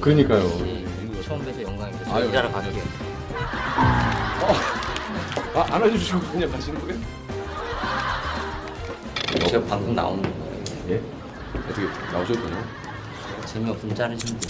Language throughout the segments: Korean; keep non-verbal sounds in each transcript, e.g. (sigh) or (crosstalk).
그러니까요. 처음 뵈서 영광입니다. 아유, 저 일하러 갈게요. 아, 안 알려주시고 그냥 가시는 거예요? 제가 방송 나오는 거예요. 예? 어떻게 나오셔도 되나요? 재미없으면 자르시면 되죠.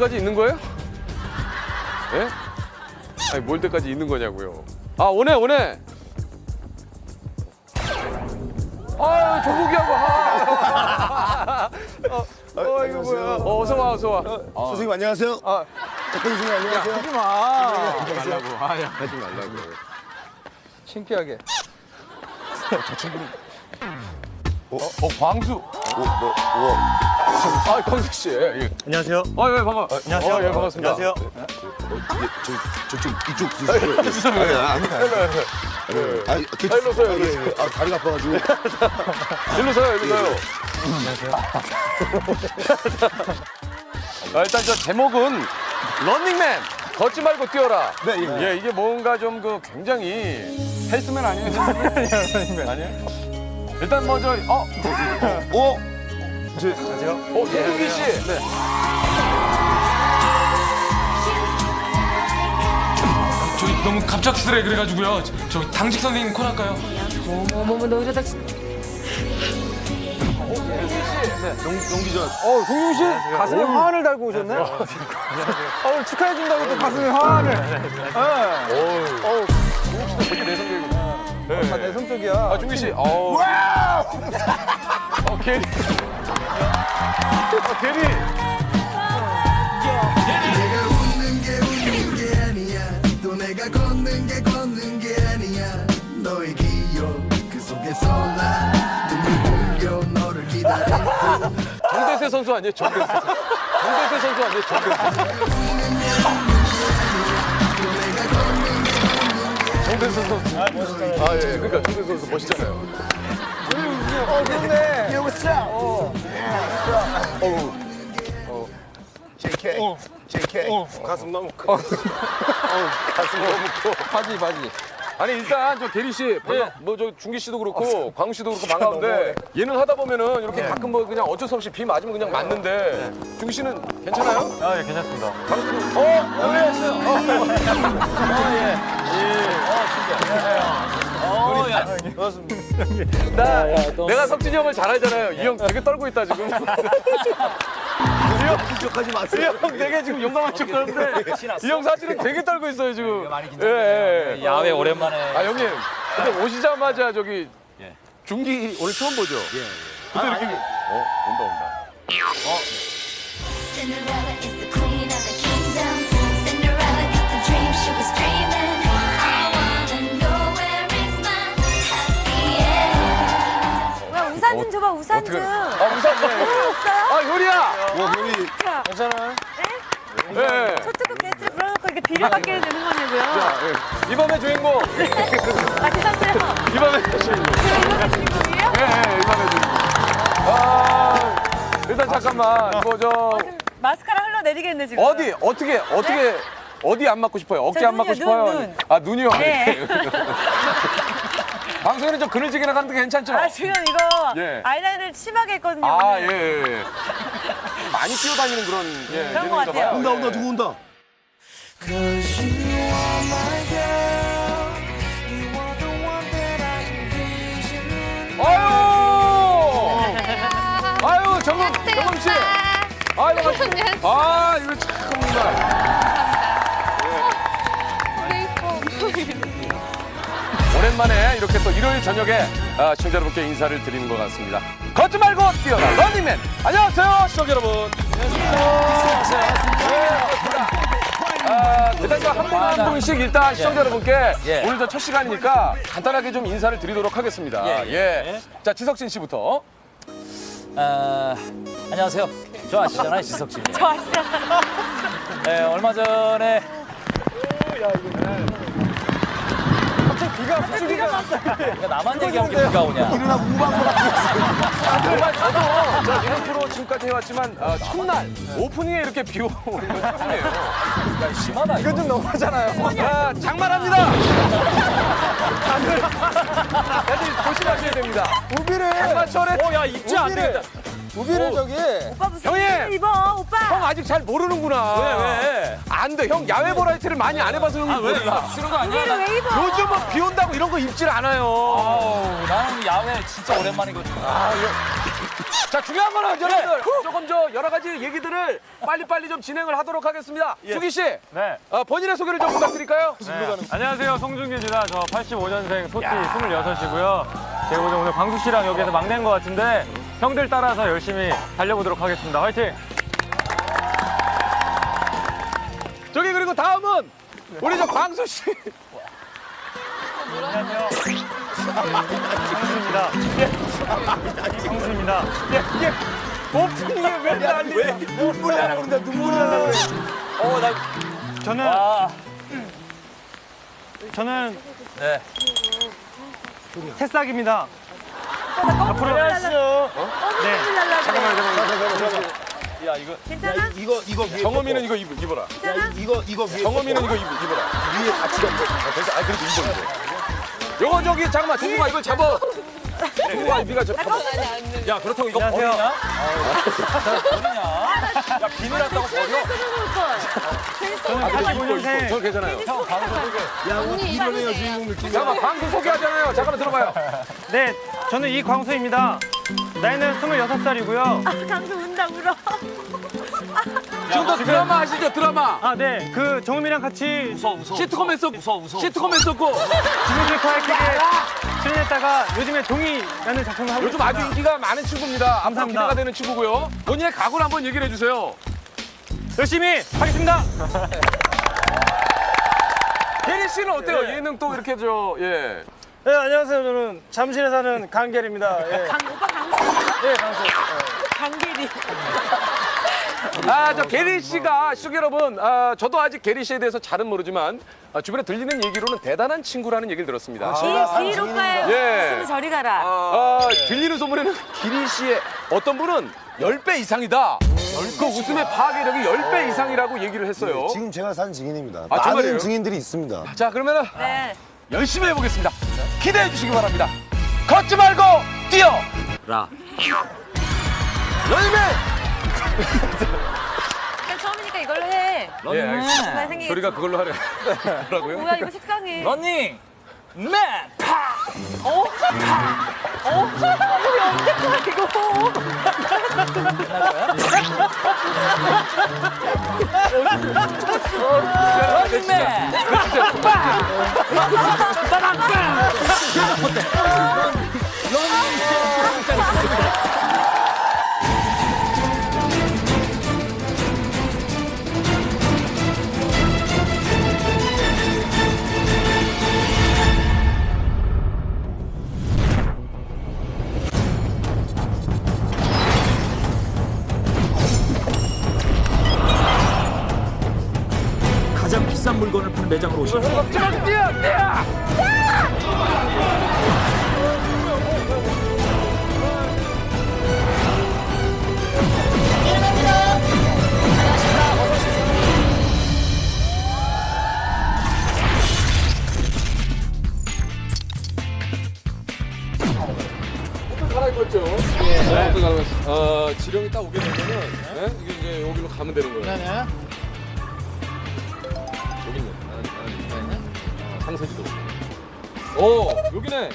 때까지 있는 거예요? 예? 아니, 몰 때까지 있는 거냐고요. 아, 오네, 오네! 아, 조국이하고, 아! 어, 어, 이거 뭐야. 어, 어서 와, 어서 와. 아, 선생님 안녕하세요. 아, 작가 선생님 안녕하세요. 하지 마! 하지 말라고. 아, 야, 하지 말라고. 창피하게. 어, 어, 광수. 오, 뭐, 우와. 아, 광수 씨. 예. 안녕하세요. 아, 예, 반가. 안녕하세요. 아, 예, 반갑습니다. 안녕하세요. 어, 예, 저, 저쪽 이쪽 주세요. 죄송해요. 아니, 아니, 아니. 예. 아, 아, 일로 서요, 일로 예, 예. 아, 다리가 아파가지고. (laughs) 일로 서요, 일로 서요. 아, 일단 저 제목은 런닝맨 걷지 말고 뛰어라. 네, 예. 예, 이게 뭔가 좀 그 굉장히 헬스맨 아니에요? 런닝맨 (laughs) 아니에요? 일단 먼저 어, 오! 저, 안녕하세요. 어, 송국기 씨. 네. 저기 너무 갑작스레 그래가지고요. 저, 저 당직 선생님 콜 할까요? 어머머 너 이러다 진- 어, 동윤 씨 가슴에 화환을 달고 오셨네. 어, 오늘 축하해 준다고 또 가슴에 화환을. 네. 어우, 송국 씨도 되게 내성적이고. 다 내성적이야. 아, 중기 씨. 어. 어, 게리. 어, 게리. 내가 웃는 게 웃는 게 아니야 또 내가 걷는 게 걷는 게 아니야 너의 기억 그 속에서 나 눈물 흘려 너를 기다려 정대세 선수 아니에요? 정대세. 정대세 선수 아니에요? 정대세. 정대세 선수. 아, 멋있다. 아, 예. 그러니까 정대세 선수 멋있잖아요. 어, 그렇네. JK. JK. 가슴 너무 커. 어, 가슴 너무 커. 바지, 바지. 아니 일단 저 대리 씨, 뭐저 중기 씨도 그렇고 광우 씨도 그렇고 반가운데 예능 하다 보면은 이렇게 가끔 뭐 그냥 어쩔 수 없이 비 맞으면 그냥 맞는데 중기 씨는 괜찮아요? 아, 예, 괜찮습니다. 광우 씨는 어 여기 왔어요. 어, 예. 나 내가 석진이 형을 잘 알잖아요. 이 형 되게 떨고 있다 지금. (laughs) 이 형, 하지 마세요. 이 형 되게 지금 용감한 척 하는데 이 형 사진은 되게 떨고 있어요 지금. 많이 예, 긴장돼요. 예, 예. 야외 오랜만에. 아 형님, 근데 오시자마자 저기 중기 오늘 처음 보죠? 예. 근데 이렇게 어 온다 온다. Cinderella 우산 좀 줘봐 우산 좀. 아 우산 네. 없어요? 아. 와, 우리 자, 네. 초특급 게스트를 불러놓고 이렇게 비를 받게 되는 거냐고요. 예. 이번의 주인공. 아 죄송해요. 이번의 주인공. 제가 이거 주인공이에요? 예, 예, 이번의 주인공. 아 잠깐만. 이거 저 지금 마스카라 흘러내리겠네 지금. 어디 어떻게 어떻게 어디 안 맞고 싶어요? 어깨 저안 맞고 눈이요, 싶어요? 눈, 눈. 아 눈이요. 네. (laughs) 방송에는 좀 그늘지게 나가는데 괜찮죠? 아 지금 이거 예. 아이라인을 심하게 했거든요. 아, 오늘. 예, 예, 예. (laughs) 많이 뛰어다니는 그런 예, 그런 것 같아요. 봐요. 온다 예. 온다 누구 온다. 아유! 아유, 정금, 정금 씨. 아, 반갑습니다. 아, 이거 참 정말. 오랜만에 이렇게 또 일요일 저녁에 아, 시청자 여러분께 인사를 드리는 것 같습니다. 걷지 말고 뛰어라 런닝맨. 안녕하세요, 시청자 여러분. 안녕하세요. 아, 일단 한분한 분씩 일단 시청자 여러분께 예. 오늘 저첫 시간이니까 간단하게 좀 인사를 드리도록 하겠습니다. 예, 예. 자, 지석진 씨부터. 아, 안녕하세요. 저 아시잖아요, 지석 씨. (laughs) 저 아시죠? 네, 얼마 전에 비가 비가 야, 나만 얘기하면 비가 오냐? 일어나 우방보다 정말 저도 저 예능 프로 지금까지 해왔지만 어, 첫날 오프닝에 이렇게 비 오는 건 처음이에요. 야, 심하다. 이건 좀 너무하잖아요. 아, 장만합니다. 다들, 다들 조심하셔야 됩니다. 우비를 장마철에 어, 야, 입지 안 되겠다. 우비를 저기 오빠 무슨 형님! 입어 오빠. 형 아직 잘 모르는구나. 왜, 왜? 안 돼. 형 야외 버라이티를 많이 안 해봐서 형이 왜? 몰라. 쓰는 거 아니야? 우비를 왜 입어? 요즘은 비 온다고 이런 거 입질 않아요. 아우, 나는 야외 진짜 오랜만이거든. 자 중요한 거는 여러분들 조금 저 여러 가지 얘기들을 빨리빨리 좀 진행을 하도록 하겠습니다. 주기 씨, 네. 어, 본인의 소개를 좀 부탁드릴까요? 안녕하세요. 송중기입니다. 저 85년생 소띠 26이고요. 제가 오늘 오늘 광수 씨랑 여기에서 막내인 것 같은데 형들 따라서 열심히 달려보도록 하겠습니다. 화이팅! 저기 그리고 다음은 우리 저 광수 씨. 성수입니다. 성수입니다. 오프닝에 왜 난리? 왜? 눈물이 나고 그런다 눈물이 나고 그래. 어, 나. 저는 아, 저는 네. 새싹입니다. 앞으로 날라. 네. 날라. 야, 이거. 괜찮아? 이거 이거 위에 정어미는 이거 입, 입어라. 괜찮아? 이거 이거 위에 정어미는 이거 입, 입어라. 위에 같이 덮어. 그래서 아 그래도 입어 입어. 요거 저기 잠깐만 종국아 이걸 잡아. 종국아 네가 저 잡아. 야, 그렇다고 이거 안녕하세요. 버리냐? 버리냐? 야, 비늘 한다고 버려? 아. 85년생 저 괜찮아요. 형, 방송 소개. 야 오늘 이러네요 주인공 느낌. 잠깐만 방송 소개하잖아요. 잠깐만 들어봐요. 네, 저는 이광수입니다. 나이는 26살이고요. 아, 강수 운다 울어. 지금도 드라마 하시죠 드라마. 아, 네. 그 정음이랑 같이 웃어, 웃어. 시트콤 했었 웃어, 웃어. 시트콤 했었고 지구실 파이킥에 출연했다가 요즘에 동이라는 작품을 하고 요즘 아주 인기가 많은 친구입니다. 앞으로 감사합니다. 기대가 되는 친구고요. 본인의 각오를 한번 얘기를 해주세요. 열심히 하겠습니다. (laughs) 대리 씨는 어때요? 예능 또 이렇게 저 예. 네, 안녕하세요. 저는 잠실에 사는 강계리입니다. 예. 강 오빠 강수. 예, 강수. 강길이. 아, 저 게리 씨가 시청 여러분, 아, 저도 아직 게리 씨에 대해서 잘은 모르지만 아, 주변에 들리는 얘기로는 대단한 친구라는 얘기를 들었습니다. 길 오빠의 예. 웃음이 저리 가라. 아, 들리는 소문에는 기리 씨의 어떤 분은 10배 이상이다. 그 웃음의 파괴력이 10배 이상이라고 얘기를 했어요. 지금 제가 산 증인입니다. 아, 정말이에요? 많은 증인들이 있습니다. 자, 그러면은 네. 열심히 해보겠습니다. 기대해 주시기 바랍니다. 걷지 말고 뛰어! 라. 런닝맨! 그러니까 처음이니까 이걸로 해. 예, 알겠습니다. 생기겠지. 저리가 그걸로 하래. 뭐라고요? 뭐야 이거 식상해. 런닝! 맨! 파! 어? 어? 이거 언제 거야 이거? 런닝맨! 가장 (laughs) 비싼 물건을 파는 매장으로 오십니다. 네. 네. 네. 어, 지령이 딱 오게 되면은 네. 네? 이게 이제 여기로 가면 되는 거예요. 네네. 상세지도. 어, 여기네.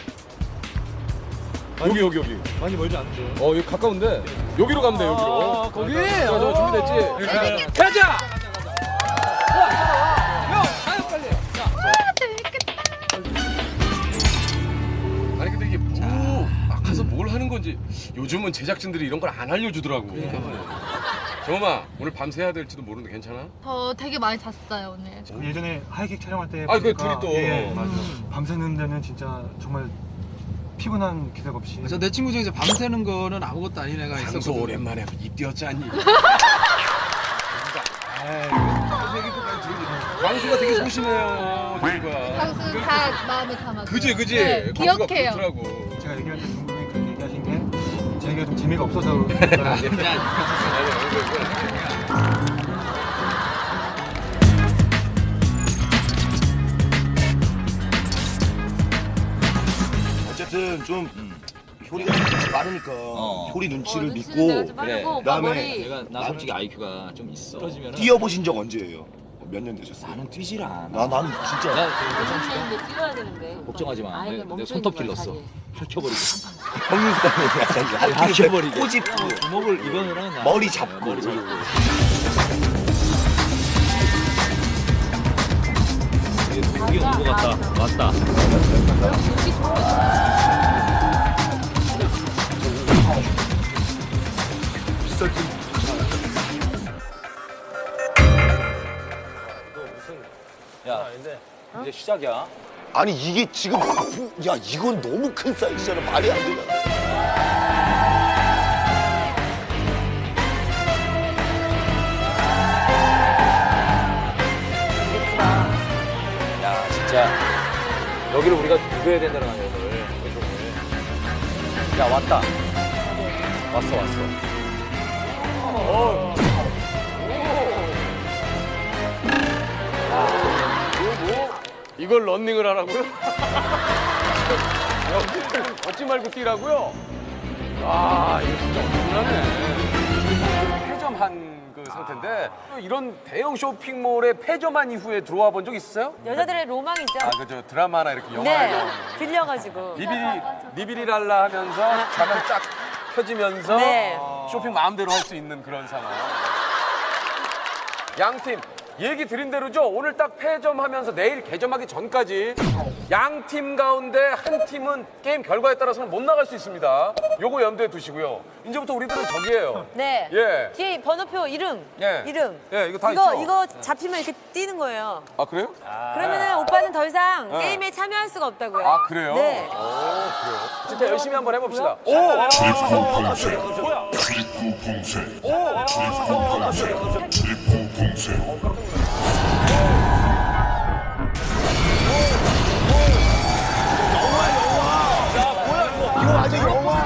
여기 여기 여기. 많이 멀지 않죠. 어, 여기 가까운데 여기로 가면 돼 여기로. 아, 거기? 자, 저 준비됐지? 가자. 아니 근데 이게 뭐 아, 가서 뭘 하는 건지 요즘은 제작진들이 이런 걸 안 알려주더라고. 정엄아 오늘 밤새 해야 될지도 모르는데 괜찮아? 저 되게 많이 잤어요 오늘. 예전에 하이킥 촬영할 때 아, 그 보니까 둘이 또. 예, 맞아. 밤새는 데는 진짜 정말 피곤한 기색 없이 내 친구 중에 밤새는 거는 아무것도 아닌 애가 있었거든. 오랜만에 입 띄었잖니. (laughs) 광수가 되게 소심해요. 방수 다 마음에 담아. 그지 그지. 네, 광수가 기억해요. 그렇더라고. 제가 얘기할 때 게 자기가 좀 재미가 없어서 그런가. 어쨌든 좀 효리가 눈치 빠르니까 효리 눈치를 내가 믿고 좀 빠르고 그다음에 내가 나 솔직히 IQ가 좀 있어. 뛰어보신 적 언제예요? 몇 년 되셨어요? 나는 뛰질 않아. 나, 난 진짜 나 근데 뛰어야 되는데 걱정하지 마. 아니, 내, 그냥 내 멈춰 손톱 있는 거야, 길렀어. 다리. 핥혀버리고. 형 님 스타일이야. 핥혀버리게. 꼬집 주먹을 이거는 나- 머리 잡고. 머리 잡고. 이게 온것 같다. 왔다. 야, 이제 시작이야. 아니 이게 지금 야 이건 너무 큰 사이즈잖아 말이 안 되잖아. 야, 진짜 여기를 우리가 누벼야 된다는 거야, 오늘. 야, 왔다. 왔어, 왔어. 이걸 런닝을 하라고요? (laughs) 여기를 걷지 말고 뛰라고요? 아, 이거 진짜 엄청나네. 폐점한 그 상태인데 이런 대형 쇼핑몰에 폐점한 이후에 들어와 본 적 있으세요? 여자들의 로망이죠. 아, 그저 드라마나 이렇게 영화에 네, 빌려가지고. 니비리 니비리랄라 하면서 자면 쫙 펴지면서 네. 쇼핑 마음대로 할 수 있는 그런 상황. 양팀 얘기 드린 대로죠. 오늘 딱 패점하면서 내일 개점하기 전까지 양 팀 가운데 한 팀은 게임 결과에 따라서는 못 나갈 수 있습니다. 요거 염두에 두시고요. 이제부터 우리들은 적이에요. 네. 예. 뒤에 번호표 이름. 예. 이름. 예, 이거 다 이거 있죠? 이거 잡히면 이렇게 뛰는 거예요. 아 그래요? 그러면은 오빠는 더 이상 네. 게임에 참여할 수가 없다고요. 아 그래요? 네. 오, 그래요. 진짜 열심히 한번 해봅시다. 오! 이거 완전 영화.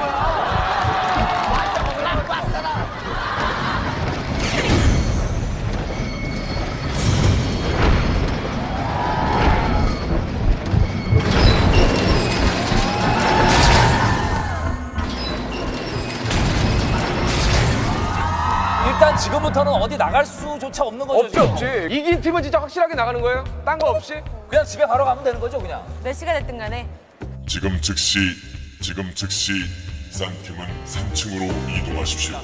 일단 지금부터는 어디 나갈 수조차 없는 거죠. 없지 지금. 없지. 이긴 팀은 진짜 확실하게 나가는 거예요? 딴 거 없이? 그냥 집에 바로 가면 되는 거죠, 그냥. 몇 시가 됐든 간에. 지금 즉시 지금 즉시 쌍팀은 3층으로 이동하십시오.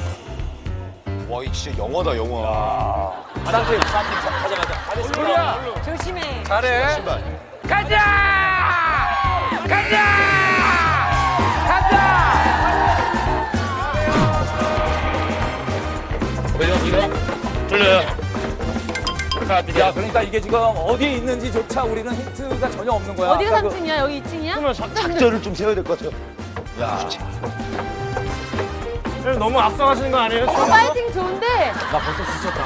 와 이거 진짜 영화다 영화. 쌍팀, 쌍팀 가자, 가자. 우리야 조심해. 잘해. 신발. 가자! 가자! 가자! 야, 그러니까 이게 지금 어디에 있는지조차 우리는 힌트가 전혀 없는 거야. 어디가 그러니까 그- 3층이야? 여기 2층이야? 작전을 좀 세워야 될 것 같아요. 너무 앞서가시는 거 아니에요? 파이팅 좋은데 나 벌써 지쳤다.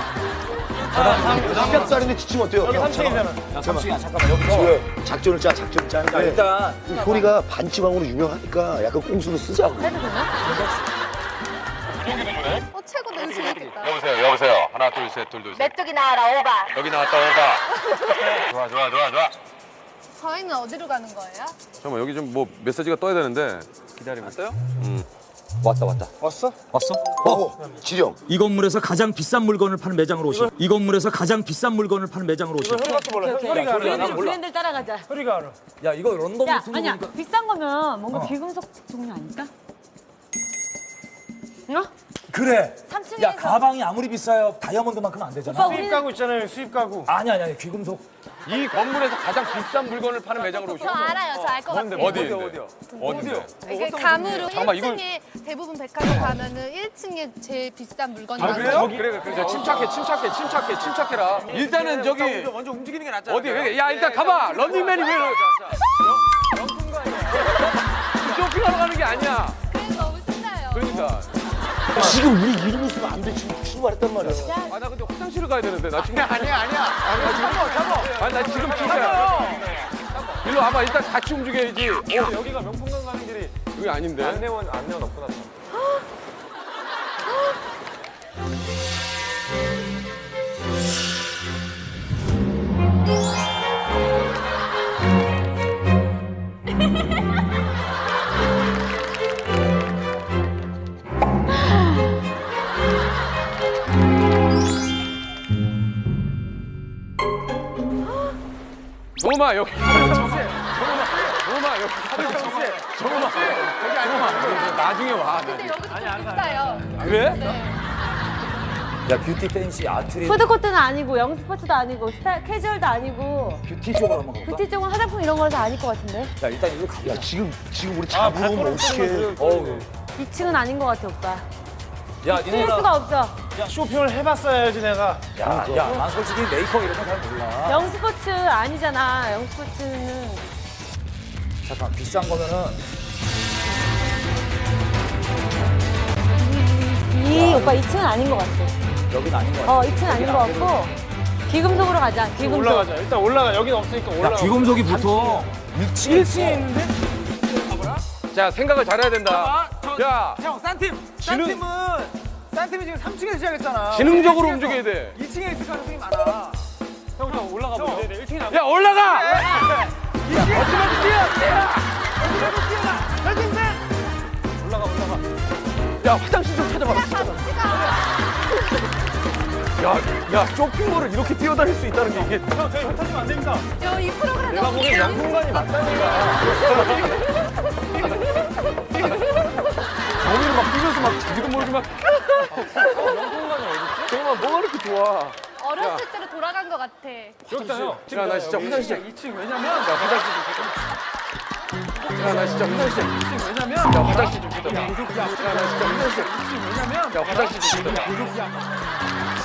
삼겹살인데 지치면 어때요? 여기 형, 3층이잖아. 야, 삼촌이야, 잠깐만, 여기서. 지금 작전을 짜 작전을 자, 짜는데 일단 효리가 반지방으로 유명하니까 약간 꽁수로 쓰자고. 해도 되나? 어 최고 냄새 나겠다 여보세요, 여보세요. 하나, 둘, 셋, 둘, 둘, 셋. 메뚜기 나와라 오바 여기 나왔다, 오바. (laughs) 좋아, 좋아, 좋아, 좋아. 저희는 어디로 가는 거예요? 잠깐만, 여기 좀 뭐 메시지가 떠야 되는데. 기다리고 있어요? 음. 왔다 왔다. 왔어? 왔어? 어, 지령. 이 건물에서 가장 비싼 물건을 파는 매장으로 오시. 이 건물에서 가장 비싼 물건을 파는 매장으로 오시. 현이가 알아. 브랜드, 따라가자. 현이가 알아. 야 이거 런던 야, 아니야. 비싼 거면 뭔가 비금속 종류 아닐까? 어? 그래. 3층에서 야 가방이 아무리 비싸요 다이아몬드만큼 안 되잖아. 오빠, 수입 가구 있잖아요. 수입 가구. 아니 아니 아니 귀금속. 이 건물에서 가장 비싼 물건을 파는 매장으로 오시오. 저 알아요. 저 알 것 같아요. 어디 어디요? 어디요? 이게 감으로 잠깐만, 이걸- 1층에 대부분 백화점 가면은 1층에 제일 비싼 물건이 아 많아요. 그래요? 그래 그래 그래. 침착해 침착해 침착해 침착해라. 일단은 저기 먼저 움직이는 게 낫잖아. 어디 왜? 야 일단 가봐. 런닝맨이 왜? (laughs) 쇼핑하러 가는 게 아니야. 그래서 너무 신나요. 그러니까. 지금 우리 이러고 있으면 안 돼. 지금 출발했단 말이야. 아 나 근데 화장실을 가야 되는데 나 지금. 아니야 아니야. 아니 나 지금 잡아 아니 나 지금 진짜 일로 와봐 일단 같이 움직여야지. 어 여기가 명품관 가는 길이 여기 아닌데? 안내원 안내원 없구나. 정엄아 여기 정엄아 여기 정엄아 저기 아니야 나중에 와 근데 여기도 좀 비싸요. 그래? 야 뷰티 팬시 아트리 푸드코트는 아니고 영스포츠도 아니고 스타 캐주얼도 아니고 뷰티 쪽으로 한번 가볼까? 뷰티 쪽은 화장품 이런 거라서 아닐 것 같은데 야 일단 이거 가자. 야, 지금, 지금 우리 잡으면 어떡해. 어우. 2층은 아닌 것 같아 오빠 야쓸 니네가 수가 없어 쇼핑을 해봤어야지 내가. 야야 난 솔직히 메이크업 이런 거 잘 몰라. 영스포츠 아니잖아 영스포츠는 잠깐 비싼 거면은 이 오빠 2층은 아닌 것 같아 여긴 아닌 거 같아. 어 2층은 아닌 것 같고 귀금속으로 가자 귀금속 올라가자. 일단 올라가. 여긴 없으니까 야 올라가. 귀금속이 보통 1층에 1층에 있는데? 자 생각을 잘해야 된다 야 형, 싼 팀. 싼 지능- 팀은 싼 팀이 지금 3층에서 시작했잖아. 지능적으로 움직여야 돼 2층에 있을 가능성이 많아. 형, 형 올라가 보자. 네, 1층에 나. 야 올라가 야 화장실 좀 찾아봐 야, 야 쇼핑몰을 이렇게 뛰어다닐 수 있다는 게 이게 형, 저희 흩어지면 안 됩니다. 저 이 프로그램 내가 보기엔. 명품관이 맞다니까. 거기를 막 뛰면서 막 자기도 모르게 막 명품관이 어딨지? 정말 뭐가 이렇게 좋아 어렸을 때로 돌아간 것 같아. 여기다 형. 야, 나 진짜 화장실. 2층 왜냐면 야, 화장실 좀 야, 나 진짜 화장실. 2층 왜냐면 야, 화장실 좀 야, 나 진짜 화장실 2층 왜냐면 야, 화장실 좀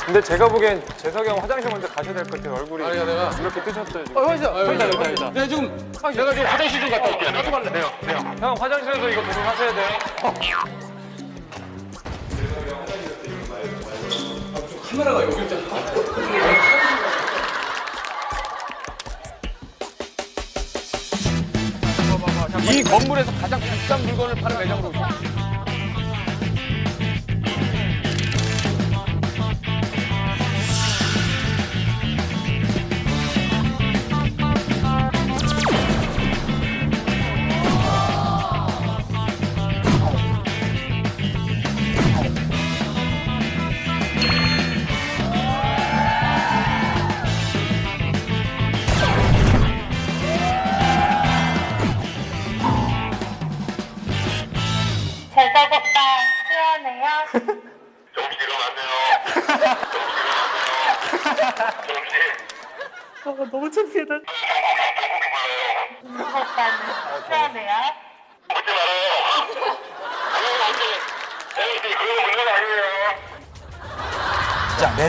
근데 제가 보기엔 재석이 형 화장실 먼저 가셔야 될 것 같아요. 얼굴이 아니야, 내가. 이렇게 뜨셨어요 지금. 어, 화장실 화장실 화장실 내가 지금 내가 지금 화장실 좀 갔다 올게. 나도 갈래. 네요, 네요. 형 화장실에서 이거 조심하셔야 돼요. 카메라가 여기 있잖아 이 건물에서 가장 비싼 물건을 파는 매장으로. 제석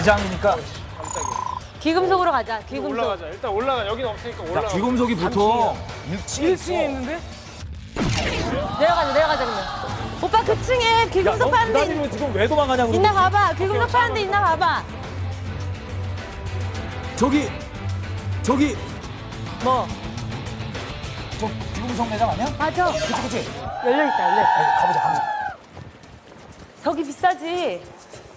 2장이니까 귀금속으로 가자. 어, 귀금속. 올라가자. 일단 올라가. 여기는 없으니까 올라가. 야, 귀금속이 보통 1층에, 1층에 있는데? 내려가자. 내려가자 그러면. 오빠 그 층에 귀금속 파는 데 있... 지금 왜 도망가냐고 있나 봐봐. 귀금속 파는 데 있나 봐봐. 저기 저기 뭐? 저 귀금속 매장 아니야? 맞아. 그치 그치. 열려 있다 열려. 가보자 가보자. 저기 비싸지.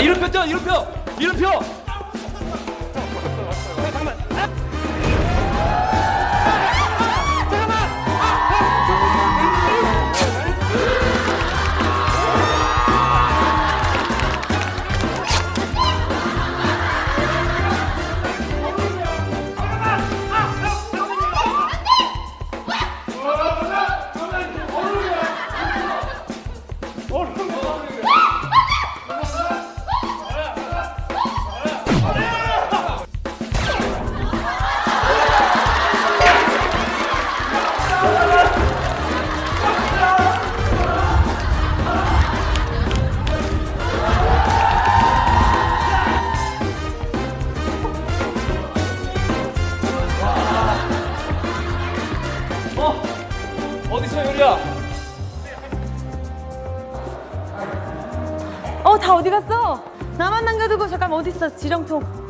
이름표 뛰어, 이름표! 이름표! 지렁통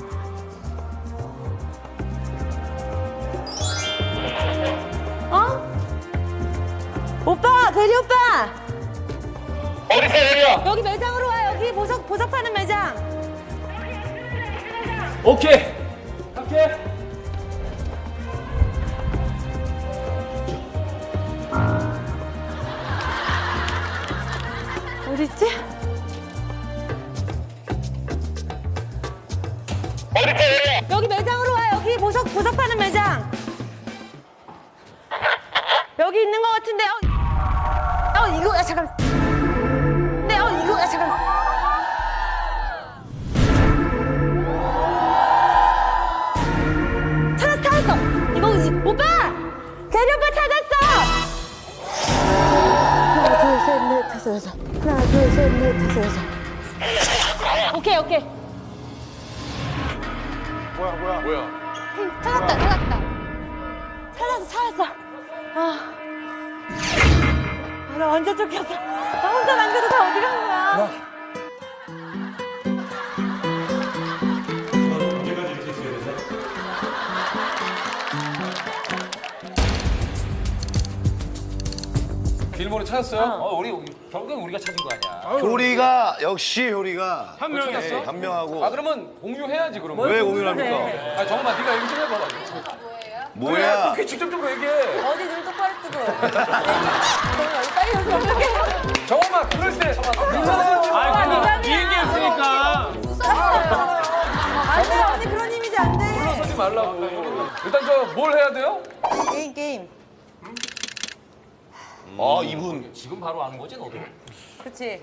그치.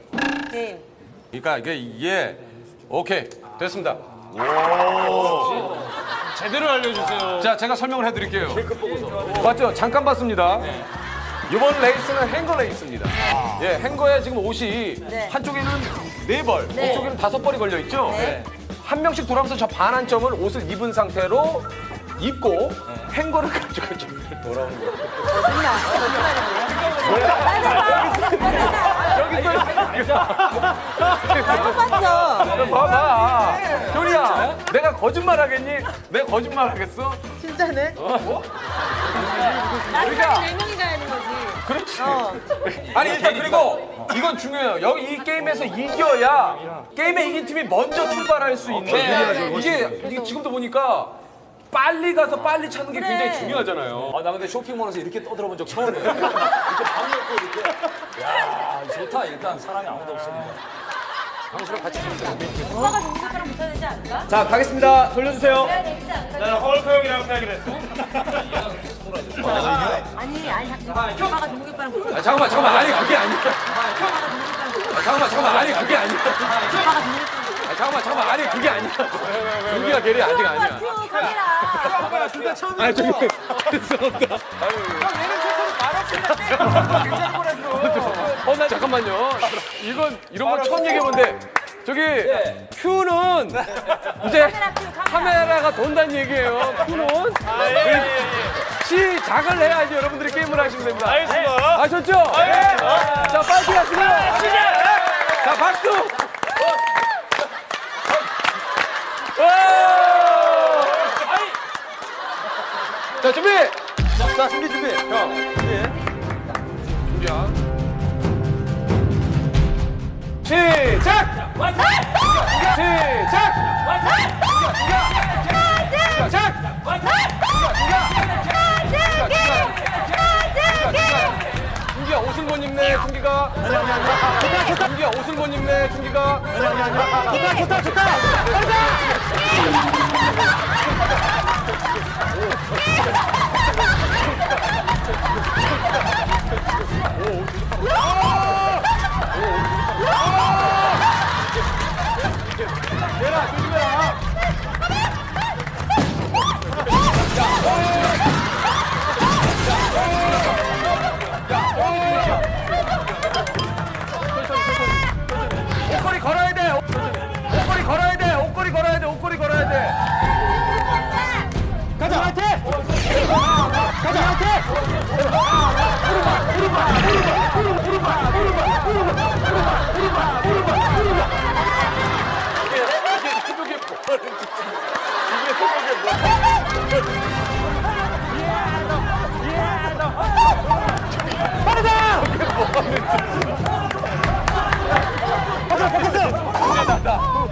게임. 그러니까 이게 이게 오케이 됐습니다. 제대로 알려주세요. 자 제가 설명을 해드릴게요. 맞죠? 잠깐 봤습니다. 이번 레이스는 행거 레이스입니다. 예, 행거에 지금 옷이 네. 한쪽에는 네 벌, 네. 이쪽에는 다섯 벌이 걸려 있죠. 네. 한 명씩 돌아오면서 저 반환점을 옷을 입은 상태로 입고 행거를 가지고 좀 돌아오는 거예요. 여기 또 잘못 봤어. 봐봐. 효리야, 내가 거짓말 하겠니? 내가 거짓말 하겠어? 진짜네. 뭐? 나중에 네 명이 가야 하는 거지. 그렇지. 어. 아니 일단 그리고 이건 중요해요. 여기 이 게임에서 이겨야 게임에 이긴 팀이 먼저 출발할 수 있는. 이게, 이게 지금도 보니까 빨리 가서 빨리 찾는 게 굉장히 중요하잖아요. 아, 나 근데 쇼핑몰에서 이렇게 떠들어본 적 처음이에요. (laughs) 이렇게 방 열고 이렇게. 야, 좋다. 일단 사람이 아무도 없으니까. 강수랑 같이 돼. 오빠가 붙어야 되지 않을까? 자, 가겠습니다. 돌려주세요. 나는 헐크 형이라고 생각했어. 아니, 아니, 오빠가 동욱이 오빠랑 붙어. 아, 잠깐만, 잠깐만. 아니 그게 아니야. 아, 잠깐만, 잠깐만. 아니 그게 아니야. 아, 잠깐만, 잠깐만. 아니 그게 아니야. 동기가 걔리 아직 아니야. 큐, 카메라. 아니 저기 죄송합니다. (laughs) 어, 나 잠깐만요. 이건 이런 거 처음 얘기해본데 저기 큐는 이제 카메라 가 돈다는 얘기예요. 큐는 시작을 해야지 여러분들이 게임을 하시면 됩니다. 알겠습니다. 아셨죠? 네. 자, 파이팅 하시고요. 자, 박수. 와! 자, 준비. 자, 준비 준비. 형, 준비. 준비야. 시작! 시작! 준기야 옷을 못 입네 준기가. 아니 아니 아니 좋다 좋다 준기야 옷을 못 입네 준기가. 아니 아니 아니 좋다. 좋다 좋다 얘라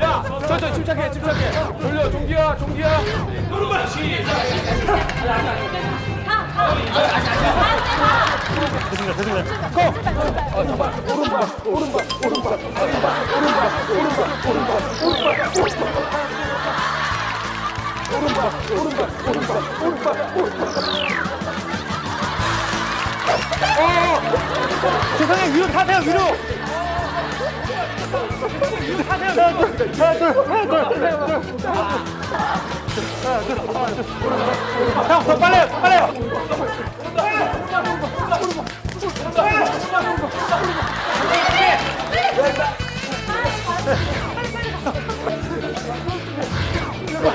야, 천천히 침착해, 침착해. 돌려, 종기야, 종기야. 세상에 위로 타세요 위로. 형, 더 빨리, 빨리.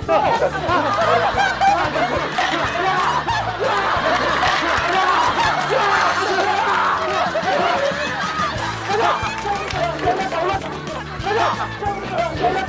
입어야지. 머리,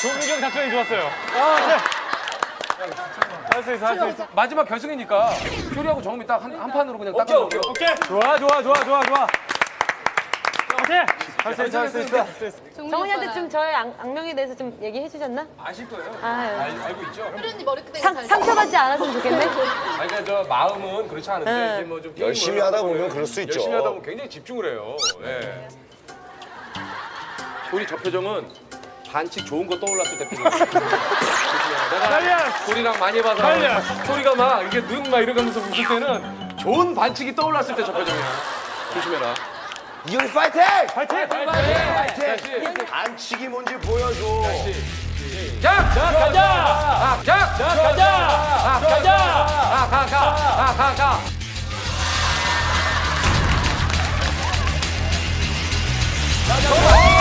조무경 작전이 좋았어요. 할수 있어, 할 수 있어. 마지막 결승이니까 효리하고 정음이 딱 한 한 판으로 그냥 딱 오케이, 오케이. 좋아, 좋아, 좋아, 좋아, 좋아. 오케이. 할수 있어, 할수 있어. 정훈이한테 좀 저의 악, 악명에 대해서 좀 얘기해 주셨나? 아실 거예요. 아, 알, 알고 있죠? 상, 상처받지 않았으면 좋겠네. (laughs) 아니 그러니까 저 마음은 그렇지 않은데 네. 이제 뭐좀 열심히 하다 보면 그럴 수 있죠. 열심히 하다 보면 굉장히 집중을 해요. 예. 우리 저 표정은 반칙 좋은 거 떠올랐을 때. 내가 소리랑 많이 봐서. 소리가 막 이게 눈 막 이러면서 웃을 때는 좋은 반칙이 떠올랐을 때 저 표정이야. 조심해라. 이효리 파이팅! 파이팅! 파이팅! 반칙이 뭔지 보여줘. 자, 자, 가자. 아, 자, 자, 가자. 아, 가자. 아, 가, 가. 아, 가, 가. 인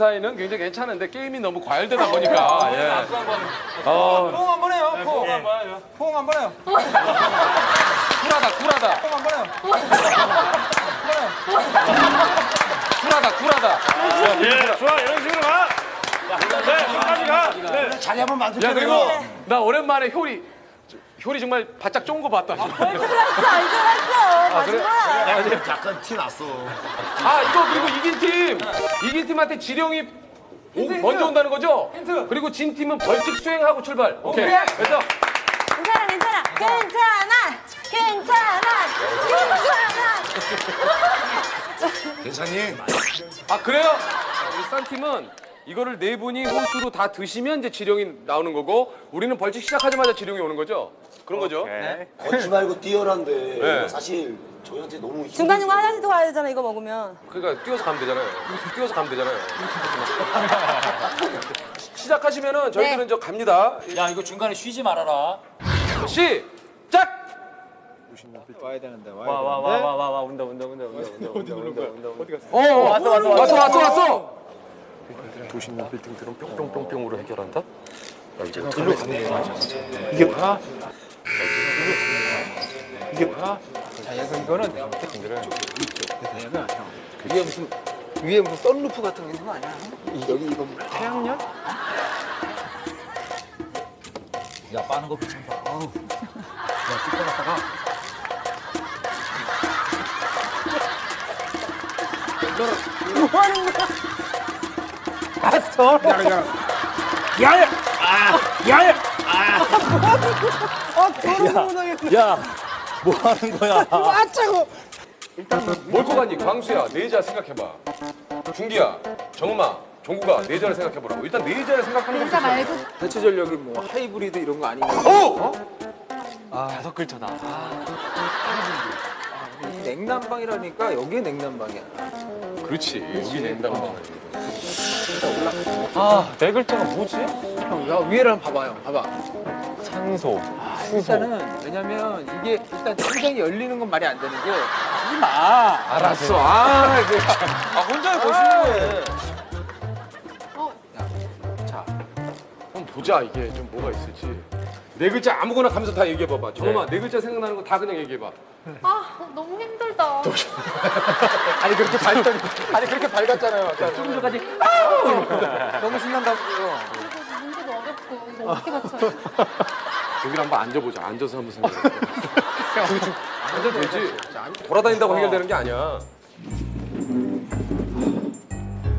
사이는 굉장히 괜찮은데 게임이 너무 과열되다 보니까. 예. 어, 포옹 한번 해요. 포옹 한번 해요. 포옹 한번 해요. 쿨하다, 쿨하다. 포옹 한번 해요. (laughs) 쿨하다, 쿨하다. 예, 좋아 이런 식으로 가. 네, 끝까지 가. 네. 자리 한번 야, 만들자. 그리고 나 오랜만에 효리. 효리 정말 바짝 쫀거 봤다. 알았어 알줄 알았어 맞은 거야 약간 티 났어. 아 이거 그리고 이긴 팀 이긴 팀한테 지령이 오- 먼저 온다는 거죠? 그리고 진 팀은 벌칙 수행하고 출발. 오케이. 그래서 괜찮아 괜찮아 괜찮아 괜찮아 괜찮니? 아 그래요? 우리 싼 팀은 이거를 네 분이 호수로 다 드시면 이제 지령이 나오는 거고 우리는 벌칙 시작하자마자 지령이 오는 거죠? 그런 거죠? 걷지 말고 뛰어란데 네. 사실 저희한테 너무. 중간중간 화장실도 가야 되잖아 이거 먹으면 그러니까 뛰어서 가면 되잖아요. 뛰어서 가면 되잖아요. (laughs) 시작하시면은 저희들은 네. 저 갑니다. 야 이거 중간에 쉬지 말아라. 시작. 와와와와와와 온다 온다 온다 온다 온다 온다 온다 온다 온다. 어, 왔어 왔어 왔어 왔어 왔어. 도시는 빌딩들은 뿅뿅뿅뿅으로 해결한다. 야, 가면 돼. 이게 뭐야? 이게 뭐야? 자, 얘가 이거는 위에 무슨 위에 무슨 썬루프 같은 거 있는 거 아니야? 여기 이거 뭐 태양열? 야 빠는 거 귀찮다. 어우. 야쭉 빼놨다가. 뭐 하는 거야 알았어. 야야. 아, 야야. 아, 더러운 못하겠네. 야 뭐 하는 거야? 아차고. 뭘거 같니? 광수야, 네자 생각해봐. 중기야, 정음아, 종구가 네자를 생각해보라고. 일단 네자를 생각하는 것부터. 말고 대체 전력이 뭐 하이브리드 이런 거 아니면 오! 다섯 글자다. 이 냉난방이라니까 여기에 냉난방이야. 그렇지. 여기 낸다고. 아, 네 글자가 뭐지? 형, 야 위에를 한번 봐봐요. 봐봐. 산소. 일단은 왜냐면 이게 일단 천장이 열리는 건 말이 안 되는 게 하지 마. 알았어. 아, 그, 아 혼자 보시는 거예요. 자, 한번 보자. 이게 좀 뭐가 있을지. 네 글자 아무거나 가면서 다 얘기해봐봐. 정음아, 네 글자 생각나는 거 다 그냥 얘기해봐. 아 너무 힘들다 (laughs) 아니 그렇게 밝던 아니 그렇게 밝았잖아요. 아까. 조금 전까지 너무 신난다고요. 문제도 어렵고 이거 어떻게 맞춰요 여기 한번 앉아보자. 앉아서 한번 생각해봐. 앉아도 되지. 돌아다닌다고 해결되는 게 아니야.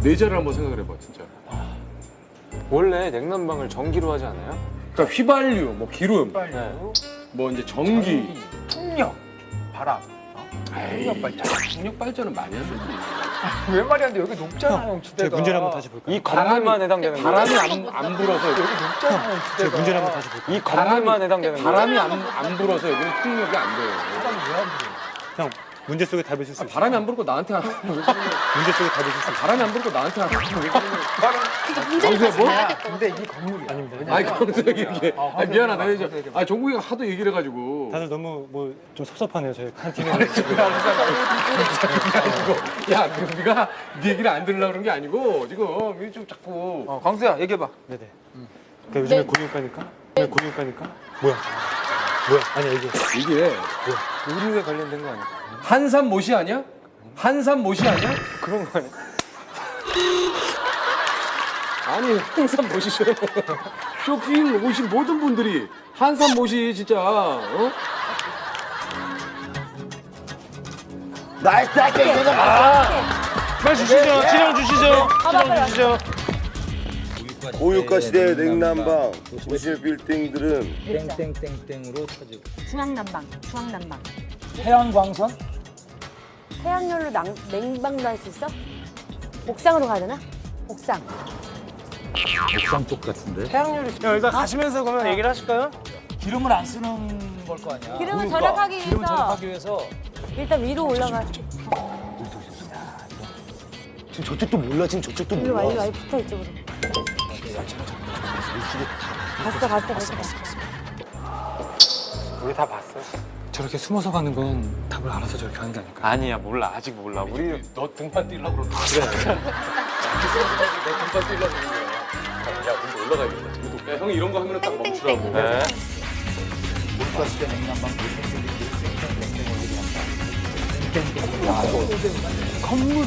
네자를 한번 생각을 해봐, 진짜. 원래 냉난방을 전기로 하지 않아요? 그러니까 휘발유, 뭐 기름, 네. 뭐 이제 전기. 풍력, 바람. 에이, 중력 발전은 많이 안 되지. (laughs) 왜 말이 안 돼? 여기 높잖아, 형 지대가. 문제 한번 다시 볼까요? 이 건물만 해당되는 거예요? 바람이 안, 안 불어서 여기 높잖아, 형 지대가. 문제 한번 다시 볼까요? 이 건물만 해당되는 거예요? 바람이 안, 안 불어서 여기는 풍력이 안 돼요. 형 문제 속에 답을 쓸수 아, 바람이 안 불고 나한테 하는 거 문제 속에 답을 쓸수 바람이 안 불고 나한테 하는 거 문제를 뭐? 봐야겠다 근데 이 건물이 아닙니다. 아니 광수 이게 아, 미안하다. 이제 아 종국이가 하도 얘기를 해가지고. 다들 너무 뭐 좀 섭섭하네요 저희 한 팀에 야 네가 네 얘기를 안 들으려고 그런 게 아니고 지금. 이게 좀 자꾸. 어, 광수야 얘기해봐. 네네. 그러니까 요즘에 고민가니까? 요즘에 고민가니까? 뭐야 뭐야 아니 이게 이게 의료에 관련된 거 아니에요? 한산 못이 아니야? 한산 못이 아니야? 그런 거 아니에요? 아니 한산 못이죠 쇼핑 오신 모든 분들이 한산 못이 진짜 어? nice nice 이거다. 빨리 주시죠 진영 주시죠 진영 주시죠 고유가 시대의 냉난방 도시 빌딩들은 땡땡땡땡으로 쳐지고. 중앙난방 중앙난방 해안광선? 해양열로 낭, 냉방도 할 수 있어? 옥상으로 가야 되나? 옥상 옥상 쪽 같은데. 태양열이 형 일단 가시면서 그러면 얘기를 하실까요? 기름을 안 쓰는 걸 거 아니야. 기름을 고유가. 절약하기 위해서. 기름을 절약하기 위해서. 일단 위로 올라가 지금 저쪽도 몰라 지금 저쪽도 일로 와 몰라. 일로 와 붙어 이쪽으로 봤어 봤어 봤어 봤어 우리 다 봤어. 저렇게 숨어서 가는 건 답을 알아서 저렇게 하는 게 아닐까? 아니야 몰라 아직 몰라 우리 너 등판 뛰려고 그러는 거야. 그래. 너 등판 뛰려고 그러는 거야. 야, 근데 올라가야겠다. 야, 형이 이런 거 하면 딱 멈추라고. 네. 건물.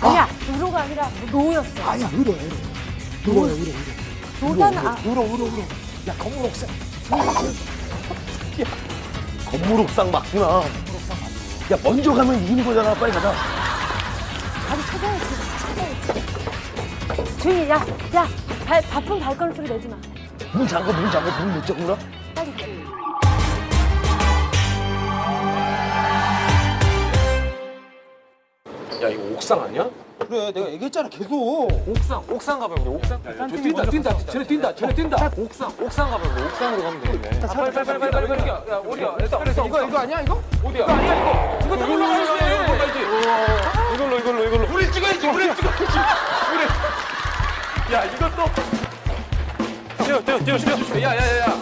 아니야, 의로가 아니라 노였어. 아니야, 울어, 울어. 울어요, 울어, 울어. 노다는 아, 울어, 울어, 울어. 야, 건물 옥상. 야, 건물 옥상 맞구나. 야, 먼저 가면 이기는 거잖아. 빨리 가자. 가서 찾아야지. 찾아야지. 조용히, 야, 야, 발, 바쁜 발걸음 소리 내지 마. 문 잠궈, 문 잠궈, 문못 잠그나? 빨리 가. 야, 이거 옥상 아니야? 그래, 내가 얘기했잖아, 계속. 옥상 옥상 가면 우리 옥상 저 뛴다, 뛴다. 쟤네 뛴다, 쟤네 뛴다. 옥상 옥상 가면 우리 옥상으로 가면 되겠네 빨리, 빨리, 빨리, 빨리, 빨리, 빨리. 야, 어디야? 일단, 이거, 이거 아니야, 이거? 어디야? 이거 아니야, 이거. 이거 다 올라가야지. 이걸로 이걸로 이걸로 우리 찍어야지, 우리 찍어야지. 우리. 야, 이것도. 뛰어 뛰어 뛰어 뛰어 야, 야, 야, 야.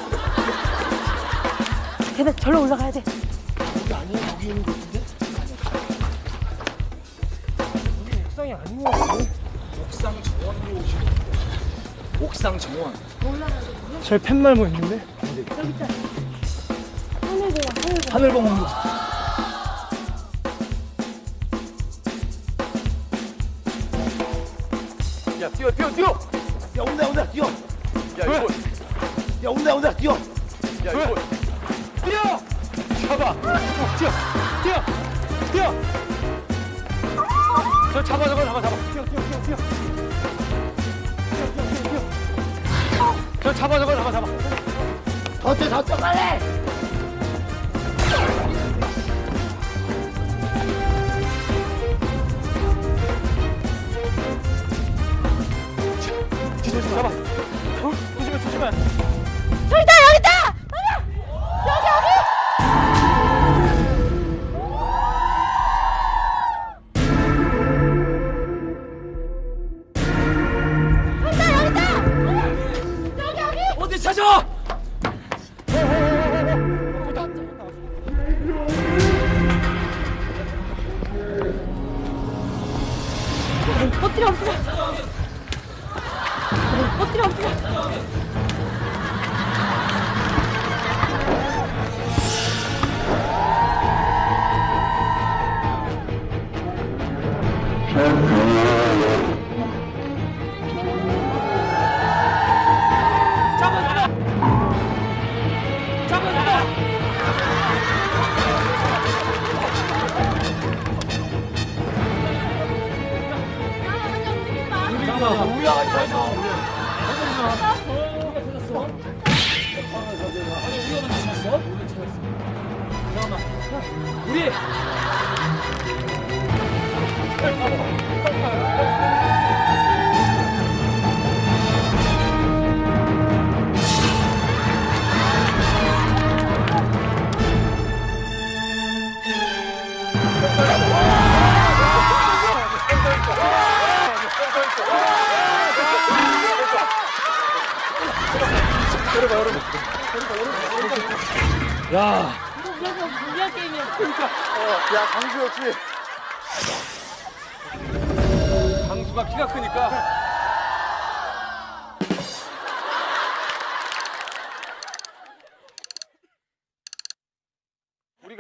걔네 절로 올라가야 돼. 저기 팻말모 있는데? 하늘봉. 야, 뛰어, 뛰어, 뛰어. 야, 온다, 온다, 뛰어. 야, 이거. 야, 온다, 온다, 뛰어. 야, 이거. 뛰어! 잡아! 뛰어 뛰어 뛰어 저 잡아 잡아 잡아 잡아 뛰어 뛰어 뛰어 뛰어 저 잡아 잡아 잡아 잡아 더 뛰어, 더 뛰어, 빨리. 잡아 어? 조심해 조심해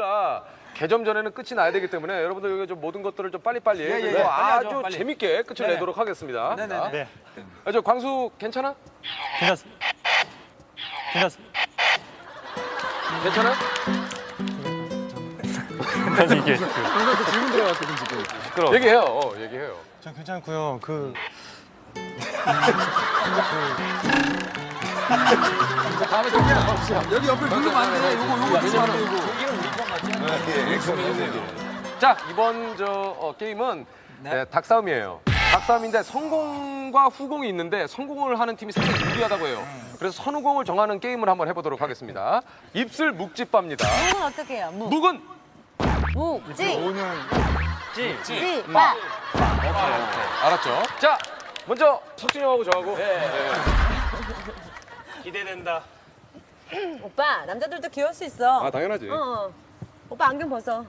우리가 개점 전에는 끝이 나야 되기 때문에 여러분들 여기 좀 모든 것들을 좀 빨리빨리 그리고 예, 빨리 아주 하죠, 빨리. 재밌게 끝을 네네. 내도록 하겠습니다. 네네네. 네. 아, 저 광수 괜찮아? 괜찮습니다 괜찮습니다 괜찮아? 아니 이게 (laughs) 질문 들어갔거든 지금. 시끄러워 얘기해요. 어, 얘기해요. 전 괜찮고요. 그 (laughs) 다음에 좀 해봅시다. 여기 옆에 누르면 안 돼. 요거, 요거 누르면 안 돼, 요거. 자 이번 저 어, 게임은 네, 닭싸움이에요. 닭싸움인데 성공과 후공이 있는데 성공을 하는 팀이 상당히 유리하다고 해요. 그래서 선후공을 정하는 게임을 한번 해보도록 하겠습니다. 입술 묵집밥입니다. 묵은 어떻게 해요? 묵. 묵은 묵, 찌, 찌 찌, 빠. 알았죠? 자 먼저 석진이 형하고 저하고 네. 기대된다 오빠 남자들도 귀여울 수 있어. 아 당연하지. 어. 오빠 안경 벗어.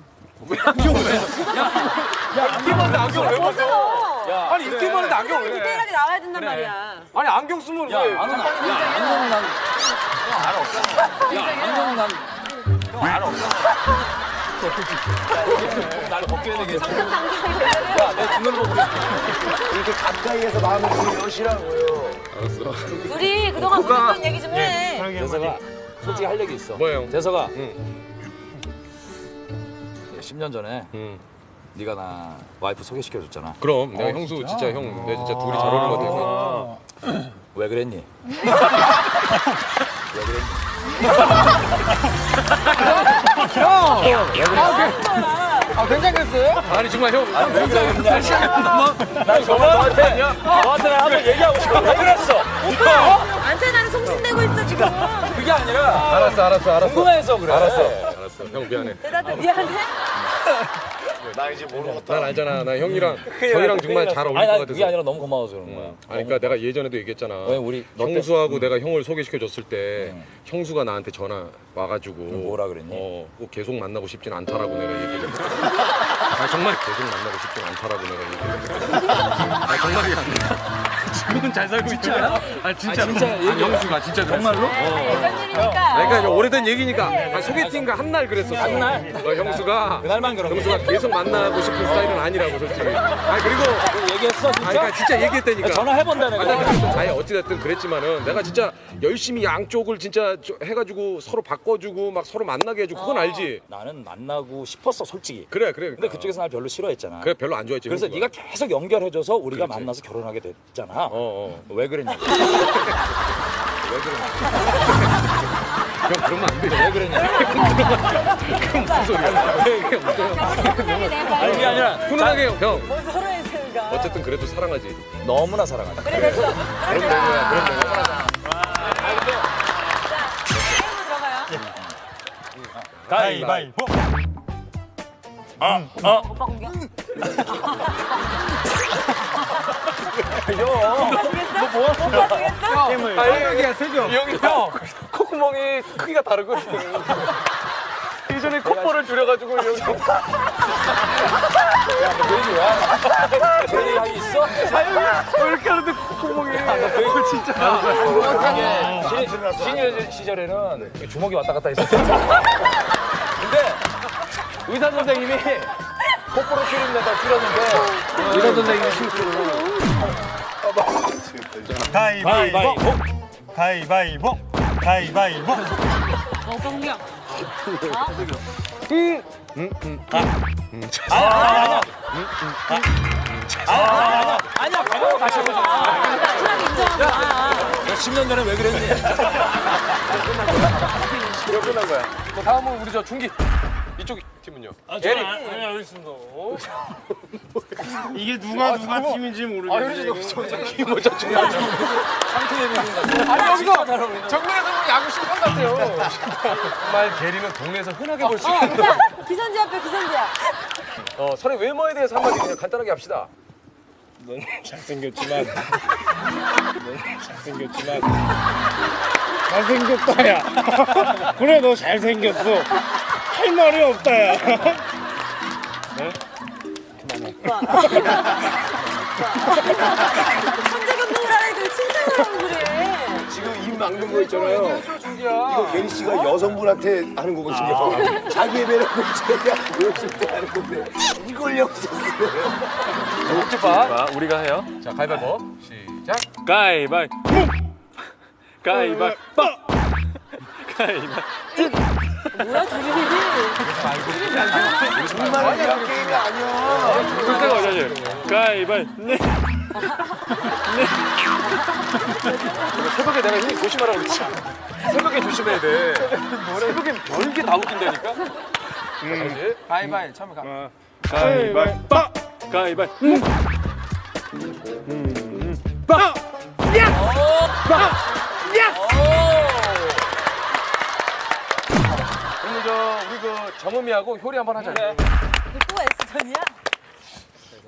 안경을 왜? 야, 인기 많은데 안경을 왜 벗어? 야, 아니 인기 많은데 안경을 왜? 디테일하게 나와야 된단 말이야. 아니 안경 쓰면 야, 왜? 안경은 난, 야, 안경은 난, 형, 알 없어. 야, 안경은 난, 형, 알 없어. 날 벗겨야 되겠어. 야, 내 눈을 그래. 이렇게 가까이에서 마음을 좀 여시라고요. 알았어. 우리 그동안. 못했던 얘기 좀 해. 재석아, 솔직히 할 얘기 있어. 형? 재석아, 응. 10년 전에 응. 네가 나 와이프 소개시켜줬잖아. 그럼 내가 형수 진짜 형, 내가 진짜 둘이 잘 어울릴 것 같아. 왜 그랬니? (laughs) 왜 그랬니? 아 괜찮겠어요? 아니 정말 형. 아, 왜 그랬냐? 난 정말 너한테, 너한테 나 한번 얘기하고 싶어. 왜 그랬어? 오빠 안테나는 송신되고 있어 지금. (laughs) 그게 아니라 알았어, 알았어, 알았어. 궁금해서 그래. 알았어, 알았어. 형 미안해. 대답해 미안해. (laughs) 나 이제 모르겠다. 난 알잖아. 나 형이랑 형이랑 정말 잘 어울릴 아니, 것난 같아서. 그게 아니라 너무 고마워서 그런 거야. 아니, 그러니까 내가 예전에도 얘기했잖아. 왜 우리 형수하고 내가 형을 소개시켜 줬을 때 형수가 나한테 전화 와가지고 뭐라 그랬니? 어, 꼭 계속 만나고 싶진 않다라고 내가 얘기를 했어. 아 정말 계속 만나고 싶진 않다라고 내가 얘기를 했어. 아 정말이야. 지금은 잘 살고 있잖아. 아 진짜. 아, 진짜 아니, 형수가 진짜 그랬어. 정말로? 예전 일이니까. 그러니까 이제 오래된 얘기니까 아, 소개팅가 한날 그랬었어. 한 날? 어, 형수가 그날만 그런 형수가 계속 만나고 싶은 스타일은 아니라고 솔직히. 아 그리고 거. 얘기 했어, 아 진짜? 그러니까 진짜 얘기했다니까. 전화해본다, 내가. 아니 어찌됐든 그랬지만은 내가 진짜 열심히 양쪽을 진짜 저- 해가지고 서로 바꿔주고 막 서로 만나게 해주고 그건 알지. 나는 만나고 싶었어, 솔직히. 그래 그래. 근데 그쪽에서 날 별로 싫어했잖아. 그래 별로 안 좋아했지. 그래서 형수가. 네가 계속 연결해줘서 우리가 그렇지. 만나서 결혼하게 됐잖아. 어 어. 왜 그랬냐? (laughs) 형 그러면 안 돼. 왜 그랬냐? (laughs) 무슨 소리야? 편하게 내봐. 아니, 그게 아니라 훈훈하게 형. 형. 했으니까. 어쨌든 그래도 사랑하지. 너무나 사랑한다. 그래 됐어. 그럼 되는 거야. 그럼 되는 거야. 게임으로 들어가요. 가위바위보. 오빠 공격. 너 뭐? 오빠 되겠어? 아, 여기야 세죠. 여기 형 콧구멍이 크기가 다르거든. 예전에 콧볼을 줄여가지고 여기. 그런 얘기 하기 있어? 왜 이렇게 하는데 콧구멍이. 그 진짜. 이게 시니어 시절에는 주먹이 왔다 갔다 했었어. 근데 의사 선생님이 콧볼을 줄인다가 줄였는데 의사 선생님이 실수로 가위바위보. 가위바위보. 가위바위보. 어, 오빠 공격. 아니야 배워 다시 해보자. 나트랑 인정하고. 아, 너 10년 전에 왜 그랬니? 이거 끝난 거야. 그 다음은 우리 저 중기. 이쪽 팀은요? 에릭. 아니 알겠습니다. 이게 누가 누가 팀인지 아, 모르겠네. 저, 저, 저, 뭐, 저, 중기. 아니, 여기서 정면에서 보면 야구 심판 같아요. 정말 게리는 동네에서 흔하게 볼수 어, 있는. 오빠 기선제 앞에 기선제야. 어, 서로의 외모에 대해서 한마디 그냥 간단하게 합시다. 넌 잘생겼지만 넌 잘생겼지만 잘생겼다 야. (laughs) 그래 너 잘생겼어. 할 말이 없다야. 천재 감독을 하니까 칭찬을 하고 그래. 지금 입 막는 거 있잖아요. 이거 게리 씨가 여성분한테 하는 거거든요. 자기의 매력을 제가 보였을 때 하는 건데 이걸 여기서 쓰네. 목지파. 우리가 해요. 자, 가위바위보. 시작. 가위바위보. 가위바위보. (laughs) 가위바위보. 뭐야 둘이 정말 이런 게임이 아니야. 그때가 어쩌지? 가위바위보. 네. 새벽에 내가 형이 조심하라고 그랬지. 새벽에 조심해야 돼. 새벽엔 별게 다 웃긴다니까. 음. 가위바위 처음에 가. 가위바위보. 가위바위보. 오늘 저 우리 그 정음이하고 효리 한번 하자. 또 S전이야?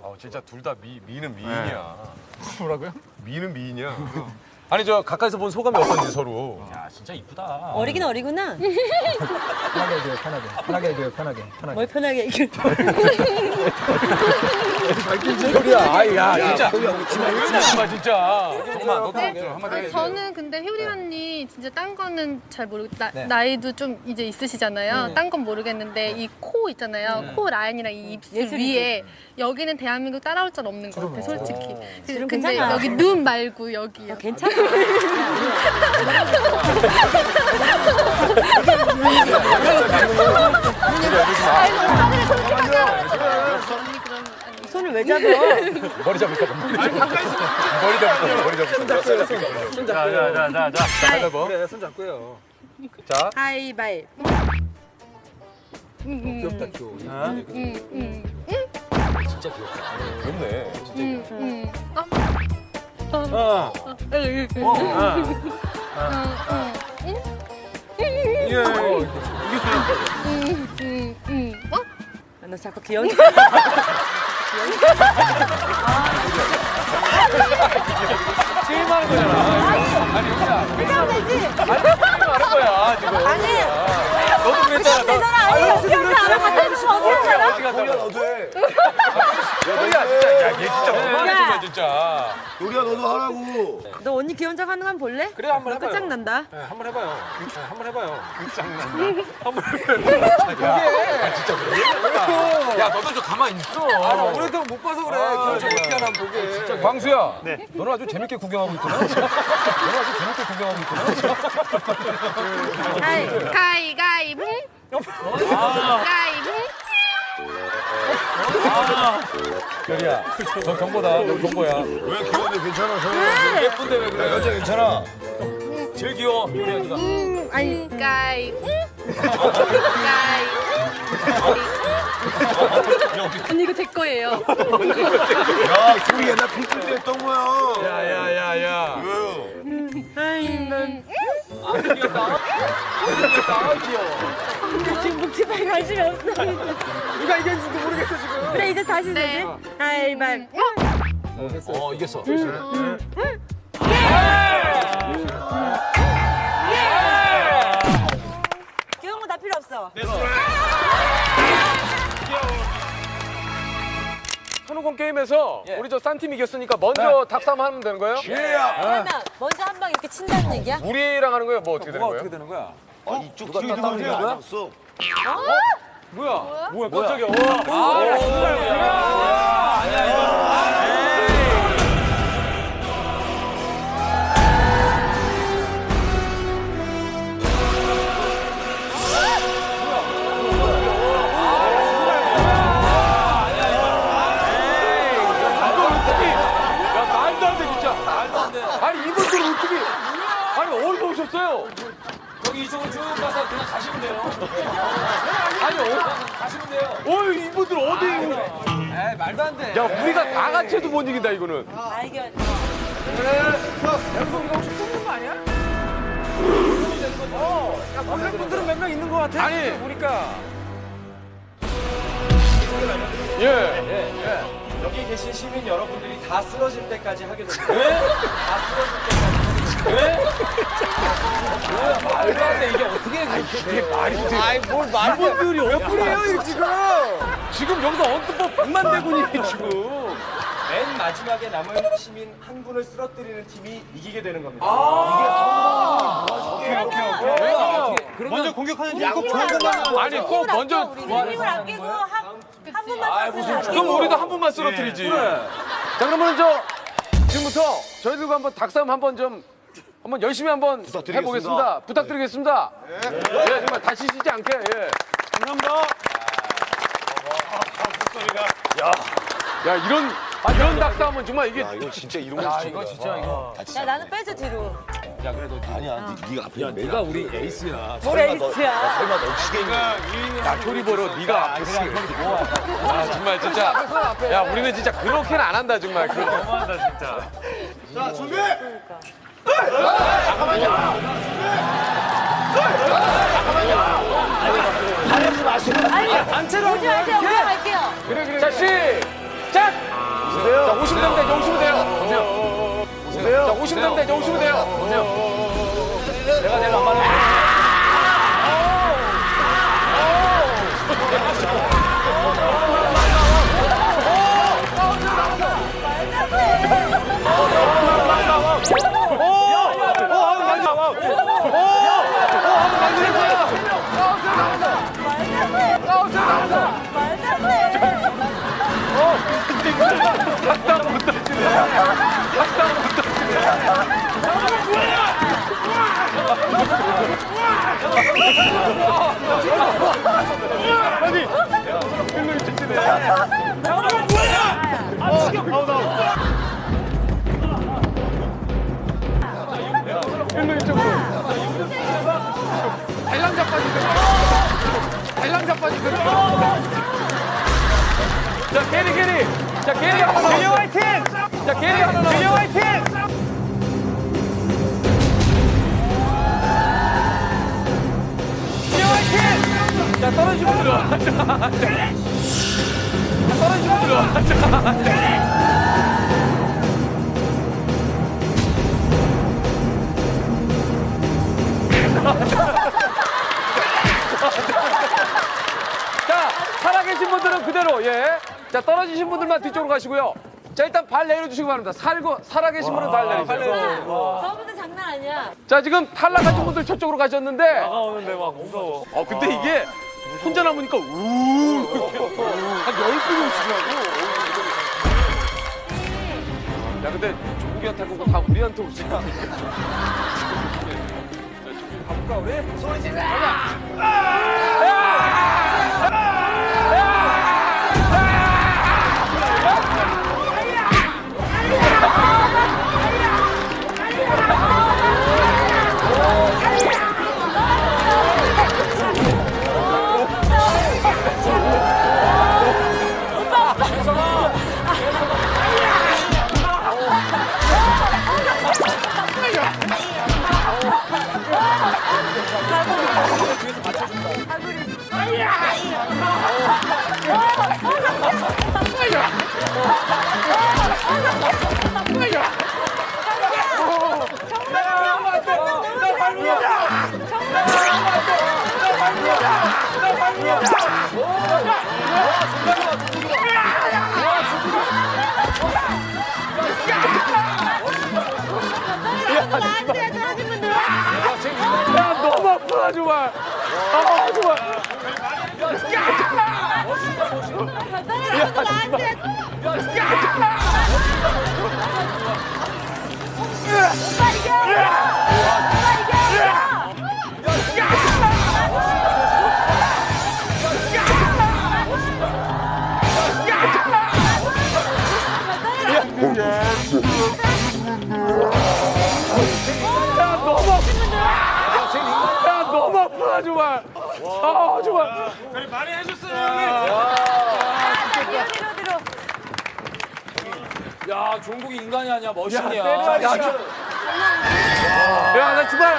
아 진짜 둘다미 미는 미인이야. 뭐라고요? 미는 미인이야. (laughs) 아니 저 가까이서 본 소감이 어떤지 서로. 야 진짜 이쁘다. 어리긴 어리구나. (laughs) 편하게 해줘요, 편하게. 편하게 해줘요, 편하게. 편하게. 뭘 편하게 이겨. 효리야, 아이 야, 진짜. 정말 진짜. 정말 너도 한마디 아니, 해. 저는 근데 효리 언니 진짜 딴 거는 잘 모르고 나, 네. 나이도 좀 이제 있으시잖아요. 네. 딴건 모르겠는데 이 코 있잖아요. 코 라인이랑 이 입술 예술이지. 위에 여기는 대한민국 따라올 줄 없는 것 같아, 솔직히. 근데 좀 괜찮아. 여기 눈 말고 여기요. 괜찮아. 손을 왜 잡아? 머리 잡을까 봐. 머리 잡을까 머리 잡을까 자자자자 자. 그래, 손 잡고요. 자. 하이바이. 귀엽다, 귀여워. 음, 음, 음, 진짜 귀엽다. 귀엽네. 으, 으. 어. 어, 어. 응? 예. 음, 음, 음. 어? 너 자꾸 귀여운. 게임하는 거잖아. 아니 효리야. 해주면 되지. 게임하는 거야 지금. 아니. 너도 그랬잖아. 아니, 어떻게 알아? 어떻게 알아? 어떻게 한다? 너도 해. 효리야 진짜 야 얘 진짜 그만해주마 진짜. 요리야 너도 하라고. 너 언니 귀여운 척 하는 거 한번 볼래? 그래 한번 너 해봐요. 끝장난다. 네, 한번 해봐요. 네, 한번 해봐요. 야 진짜 그래. 야 너도 좀 가만히 있어. 아, 오래도록 못 봐서 그래. 귀여운 척 어떻게 하나 한번 보게. 진짜 광수야. 너는 아주 재밌게 구경하고 있구나. 너는 아주 재밌게 구경하고 있구나. 가이, 가이, 가이붕. 가이붕. 효리야. 너 경보다. 너 경보야. 왜 귀여운데 괜찮아? 왜? 예쁜데 왜 그래? 여자 괜찮아. 제일 귀여워. 효리야 네가. 음, 아니, 가이붕. 가이. 언니 이거 제 거예요. 야 소리 옛날 필줄 때 했던 거야. 야야야야. 음, 지금 묵지파에 관심이 없어. 누가 이겼는지도 모르겠어, 지금. 그래 이제 다시 네. 되지. 하이바이. 어 이겼어. 귀여운 거 다 필요 없어. 손오공 게임에서 우리 저 싼 팀 이겼으니까 먼저 닭싸움 하면 되는 거예요? 그러면 먼저 한 방 이렇게 친다는 얘기야? 우리랑 하는 거예요? 뭐 어떻게 되는 거예요? 어떻게 되는 거야? 이쪽 뒤에 누가 하는 거야? 뭐야? 뭐야? 깜짝이야. 와. 아, 야 오셨어요? 여기 이쪽으로 쭉 가서 그냥 가시면 돼요. 아니 어? 가시면 돼요. 어이 이분들 어디? 에이, 말도 안 돼. 야 우리가 다 같이 해도 못 이긴다 이거는. 알겠. 여기서 우리가 혹시 쏘는 거 아니야? 어, 야, 보낼 분들은 몇 명 있는 것 같아. 아니. 보니까. 예. 여기 계신 시민 여러분들이 다 쓰러질 때까지 하게 됩니다. 왜? 다 쓰러질 때까지. 왜? 말도 안 돼. 이게 어떻게 그렇게 돼? 말이 돼. 아이, 뭘 말도 이분들이 몇 분이에요, 지금? 지금 여기서 언뜻 뭐 백만 대군이 지금. 맨 마지막에 남은 시민 한 분을 쓰러뜨리는 팀이 이기게 되는 겁니다. 오케이 오케이 오케이. 먼저 공격하는 팀이 꼭 좋은 것만 아니 꼭 먼저. 힘을 아끼고 한, 한 분만 쓰면 그럼 우리도 한 분만 쓰러뜨리지. 자 그러면 저 지금부터 저희들과 한번 닭싸움 한번 좀 한번 열심히 한번 해보겠습니다. 부탁드리겠습니다. 예, 정말 다치시지 않게. 예. 감사합니다. 야 이런 아, 이런 닭싸움은 정말 이게 이거 진짜 이런 야거 이거 진짜 이거. 야 나는 빼줘 뒤로. 아니야. 네, 네가 앞에 네가 우리 에이스야. 뭘 에이스야. 설마 너 치겠냐? 야 효리 보러 네가 앞에 쓰. 아 정말 진짜. 야 우리는 진짜 그렇게는 안 한다 정말. 그렇게. 너무한다 진짜. 자 준비. 아니 단체로 오지 마세요. 올라갈게요. 그래 그래. 자 시작. 자 오시면 됩니다. 이제 오시면 돼요. 오세요. 오세요. 자 오시면 됩니다. 이제 오시면 돼요. 오세요. 내가 내가 안 말해. 일로 달랑 자 빠지고. 달랑 자 빠지고. 자, 게리, 게리. 자, 게리 하나 나왔어. 균형 화이팅! 자, 게리 하나 나왔어. 균형 화이팅! 자, 떨어지면 들어와. 자, 자. 떨어지면 들어와. 자. 자, 살아계신 분들은 그대로, 예. 자, 떨어지신 분들만 뒤쪽으로 가시고요. 자, 일단 발 내려주시기 바랍니다. 살고, 살아계신 분은 발 내리세요. 저분들 장난 아니야. 자, 지금 탈락하신 분들 저쪽으로 가셨는데. 나오는데 막 무서워. 어, 근데 이게 혼자 남으니까 우 이렇게 한열 분이 오시더라고. 야, 근데 종국이한테 하고 다 우리한테 오시니까. 가볼까, 우리? 소리 질러! 가자! 나 야, 아프다, 정말. 아, 정말. 떨어진 분들 나한테. 오빠 이겨. 오빠 이겨. 아, 정말. 야, 종국이 인간이 아니야, 머신이야. 야, 저- 야, 나 정말.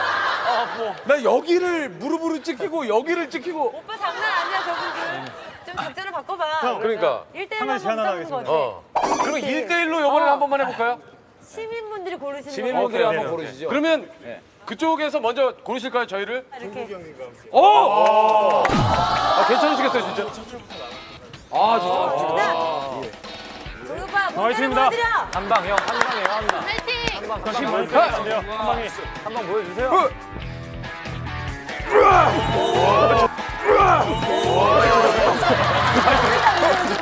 나 여기를 무릎으로 찍히고 여기를 찍히고. 오빠 장난 아니야 저분들. 좀 작전을 바꿔봐. 그러니까. 1대1만 하나 제안 하나 싸우는 거 같아. 어. 그럼 1대1로 요번에 한 번만 해볼까요? 시민분들이 고르시는 시민분들이 거. 한번 고르시죠. 그러면 그쪽에서 먼저 고르실까요, 저희를? 이렇게. 오! 아, 괜찮으시겠어요, 진짜? 아, 진짜. 문제를 화이팅입니다. 보여드려. 한 방, 형. 한 방이에요, 한 방. 파이팅. 한 방. 다시 보여주세요. 한 방에. 한방 보여주세요. 아, 저,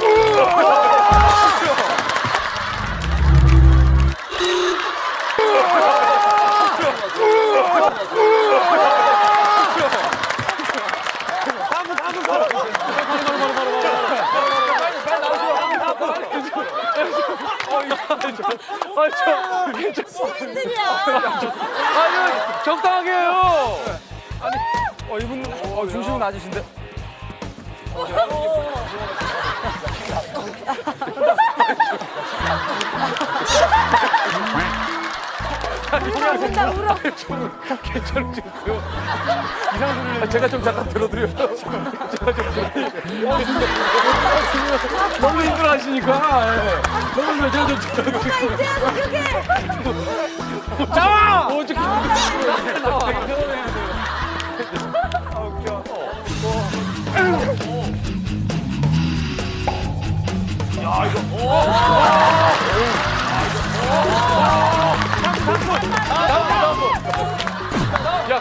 괜 찮어. 시민들이야. 아, 이거 적당하게 해요. 아니, 어, 이분, 어, 중심은 낮으신데? 운다 울어. 좀 괜찮으시고요. 이상 소리를 제가 좀 잠깐 들어드려요. 제가 좀. 어. 너무 힘들어 하시니까. 예. 너무 힘들어. 제가 좀 들어드려요. 이제야 그게. 나와! 어떻게 야,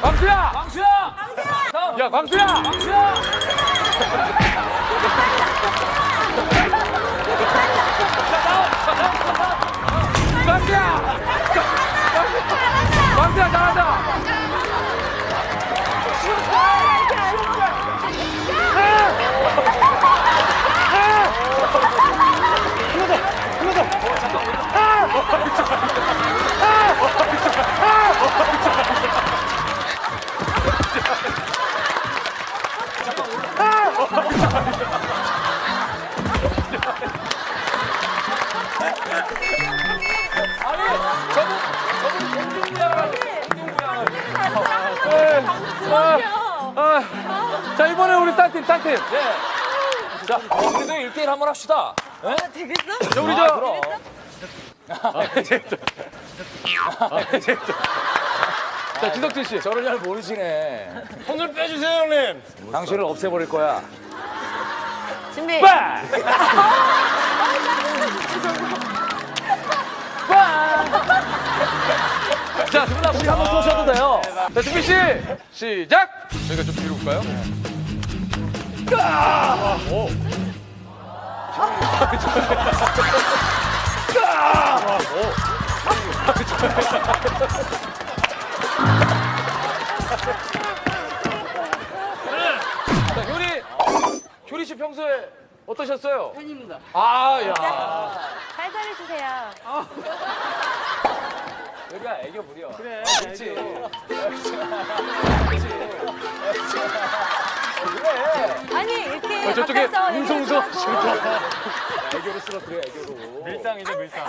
광수야! 광수야! 야, 광수야! 광수야! 광수야! 광수야, 잘한다! 아, 자, 이번에 우리 딴팀, 딴팀. 네. 자, 어, 그래도 1대1 한번 합시다. 예? 되겠어? 자, 우리 아, 저. 그럼. 자, 지석진 씨. 저를 잘 모르시네. 손을 빼주세요, 형님. 당신을 없애버릴 거야. 준비. (laughs) 자, 두분 우리 한번 쏘셔도 돼요. 자, 준비 씨. 시작! 저희가 좀 뒤로 볼까요? 자, 효리. 효리 씨 평소에 어떠셨어요? 팬입니다. 아, 야. 살살 해 주세요. 여기가 애교 부려. 그래. 그렇지. 아니 이렇게 어, 저쪽에 얘기하고 애교로 쓰러뜨려, 애교로. 밀당이죠, 밀당.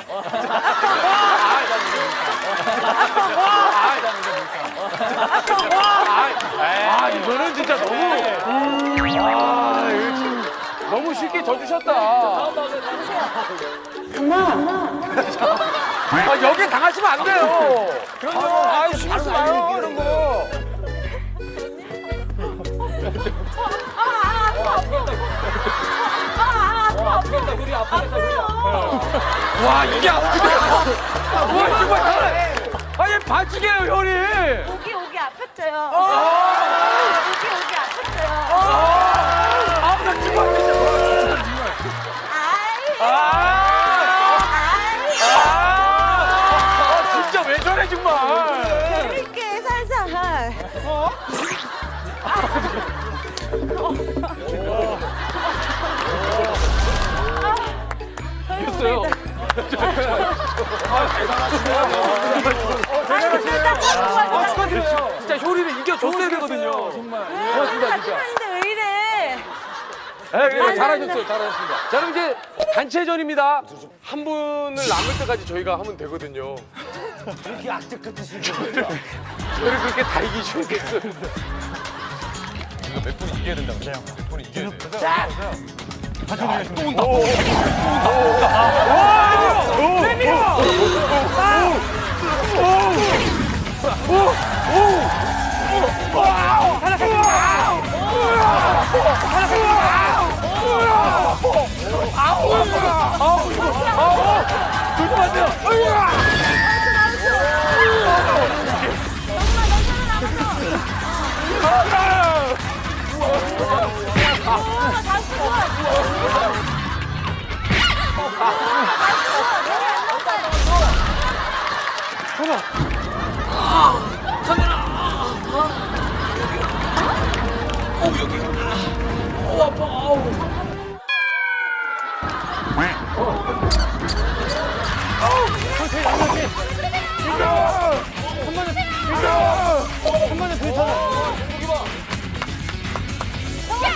아, 이거는 진짜 너무. 아, 이거 참 너무 쉽게 져주셨다. (laughs) 아, 여기 당하시면 안 돼요. 그럼요. 아, 신경 쓰지 마요, 이런 거. 아프겠다, 우리 아프겠다, 우리 아프겠다. 와, 이게 아프다. 와, 정말 잘해. 아, 얘 반칙이에요, 효리. 오기 오기 아팠어요. 아, 오기 오기 아팠어요. 아, 나 정말 진짜. 아이. 아, 저래, 정말. 재밌게 살살. 어? 아, 축하드려요. 진짜 효리를 이겨줬어야 되거든요. 정말. 고맙습니다, 진짜. 네, 네, 잘하셨어요, 잘하셨습니다. 자, 그럼 이제 단체전입니다. 한 분을 남을 때까지 저희가 하면 되거든요. 이렇게 악적 같으신 저를, 저를 그렇게 다 이기시겠어요. 이거 몇분 이겨야 된다고. 그래요. 몇 분은 이겨야 돼요. 자, 또 온다. 또 온다. 또 온다. 아우! 아우! 아우! 조심하세요! 카메라! 쌤이야! 정말 뒤에서 뒤에서. 야!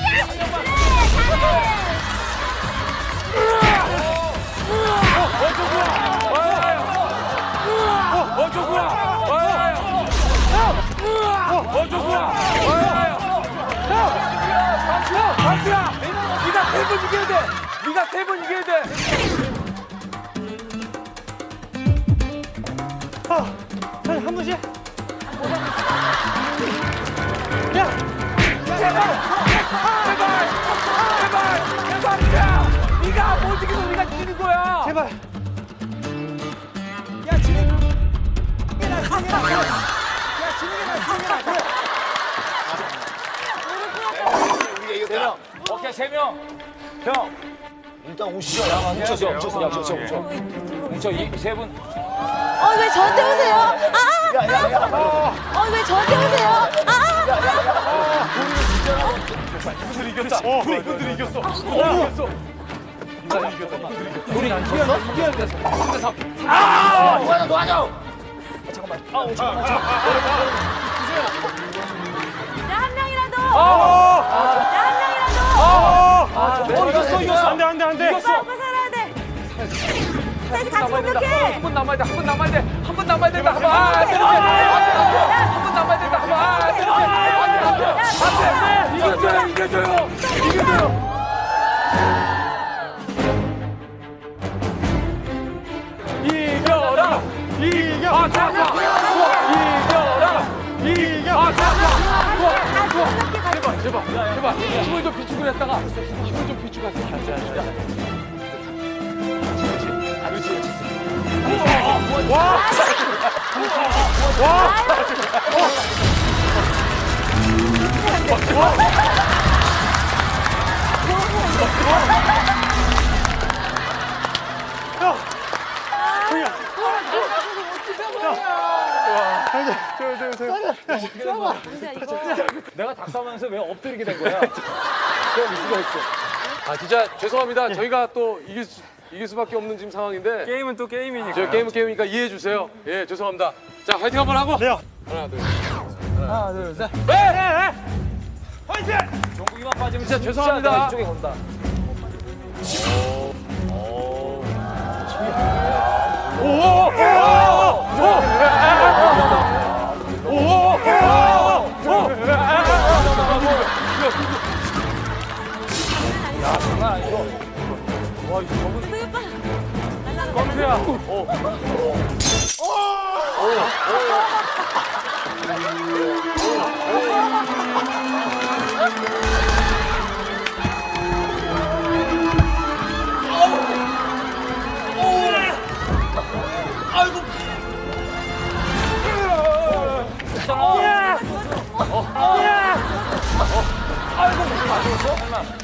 그래, 잘해. 어, 좋구나. 박수야, 박수야. 네가 세 번 이겨야 돼. 네가 세 번 이겨야 돼. 한 번씩. 대박이야. 네가 못 이기면 우리가 지는 거야. 제발. 야, 지는. 야, 지는 게 나, 지는 게 나. 그래. 세 명. 오케이 세 명. 형. 일단 오시죠. 야, 뭉쳐서 뭉쳐서 야 뭉쳐 뭉쳐. 뭉쳐 이세 분. 어, 왜 저한테 오세요? 아! 야 야 야. 어, 왜 저한테 오세요? 아! 이분들이 이겼다. 우리 이분들이 이겼어. 우리 이겼어. 우리 안 뛰었어? 뛰었어. 아, 도와줘 도와줘. 나한 명이라도! 어! 나한 명이 라도! 어! 어 이겼어 이겼어. 안 돼, 안 돼, 안 돼. 오빠, 오빠 살아야 돼! 다시 같이 공격해! 한번 남아야 돼. 한번 남아야 돼. 한번 남아야 된다. 한 번. 아, 안 돼. 한번 남아야 된다. 한 번. 아, 안 돼. 안 돼. 안 돼. 이겨줘요. 이겨줘요. 이겨줘요. 이겨라. 이겨. 아, 자, 자. 이겨 제발, 제발. 힘을 좀 비추고 했다가 힘을 좀 비 추고 했다가. 내가 닭싸면서 왜 엎드리게 된 거야? 아 진짜 죄송합니다. 저희가 또 이길 수 이길 수밖에 없는 지금 상황인데 게임은 또 게임이니까. 저 게임은 게임이니까 이해해 주세요. 예 죄송합니다. 자 화이팅 한번 하고. 네요. 하나 둘. 하나, 둘, 셋. 종국이만 빠지면 진짜 죄송합니다. 이쪽에 건다. 컴퓨 야. 아,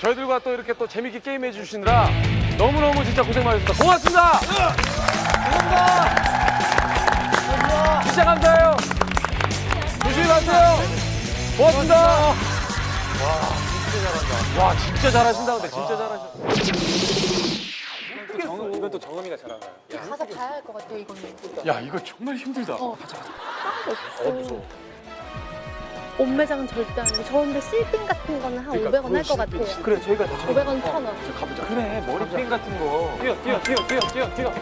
저희들과 또 이렇게 또 재밌게 게임해 주시느라 너무너무 진짜 고생 많으셨습니다. 고맙습니다. 고맙습니다. 진짜 감사해요. 조심히 가세요. 고맙습니다. 와, 진짜 잘한다. 와, 진짜 잘하신다. 근데 진짜 잘하셨다. 이건 또 정음이가 잘한다. 가사 봐야 할 것 같아요, 이거는. 야, 이거 정말 힘들다. 어. 없어. 옷매장은 절대 아니고 저 근데 실핀 같은 거는 한 500원 할 것 같아요. 그래, 저희가 다 500원, 1000원. 그래 머리핀 같은 거. 뛰어 뛰어 뛰어 뛰어 뛰어 뛰어.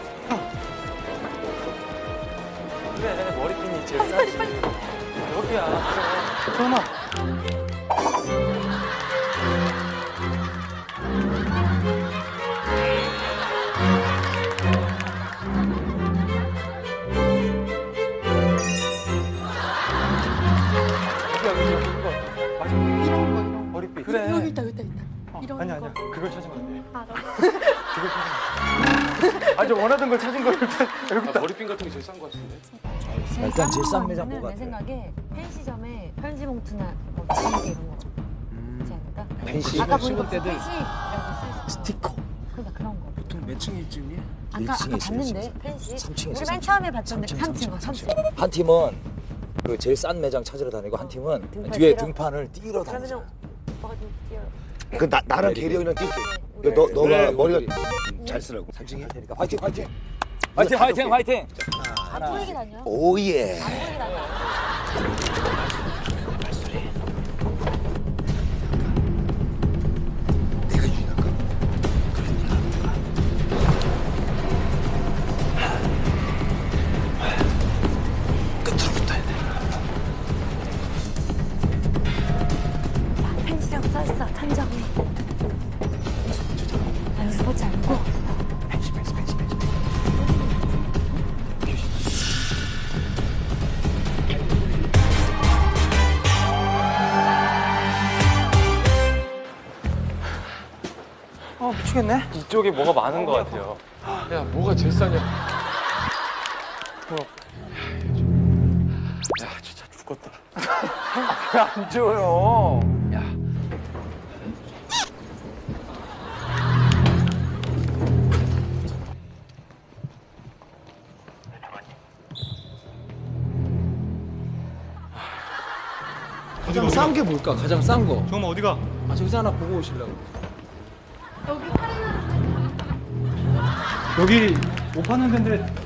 그래 머리핀이 제일 싸지. 여기야. 잠깐만. 아니야 그걸 찾으면 안 돼. 아, 너. (laughs) 그걸 찾으면 안 돼. 아저 원하던 걸 찾은 거를 여기 딱. 머리핀 같은 게 제일 싼 거 같은데. 일단 제일 싼 매장 내 뭐가 돼? 생각에 펜시점에 편지 봉투나 뭐 지우개 이런 거 있지 않을까? 펜시. 아까 보니까 써있어. 스티커. 그러니까 그런 거. 보통 몇 층에 있지? 아까 아까 1층에 있어, 봤는데 1층에. 펜시. 우리 맨. 처음에 봤던데 삼층, 3층, 삼층, 3층. 한 팀은 그 제일 싼 매장 찾으러 다니고 한 팀은 등판 뒤에? 등판을 뛰러 다니죠. 뛰어. 그 나, 나랑. 계리 형이랑 뛸게 우리 너, 너가 그래, 머리가 우리. 잘 쓰라고 상징이 그러니까 화이팅 화이팅. 화이팅, 화이팅 화이팅. 안 보이게 다녀. 오예 미치겠네. 이쪽에 뭐가 많은 것 같아요. 야 뭐가 제일 싸냐? 야 진짜 죽겠다. 안 줘요. 가장 싼 게 뭘까? 가장 싼 거. 정말 어디가? 아 저기서 하나 보고 오시려고. 여기 못 파는 데인데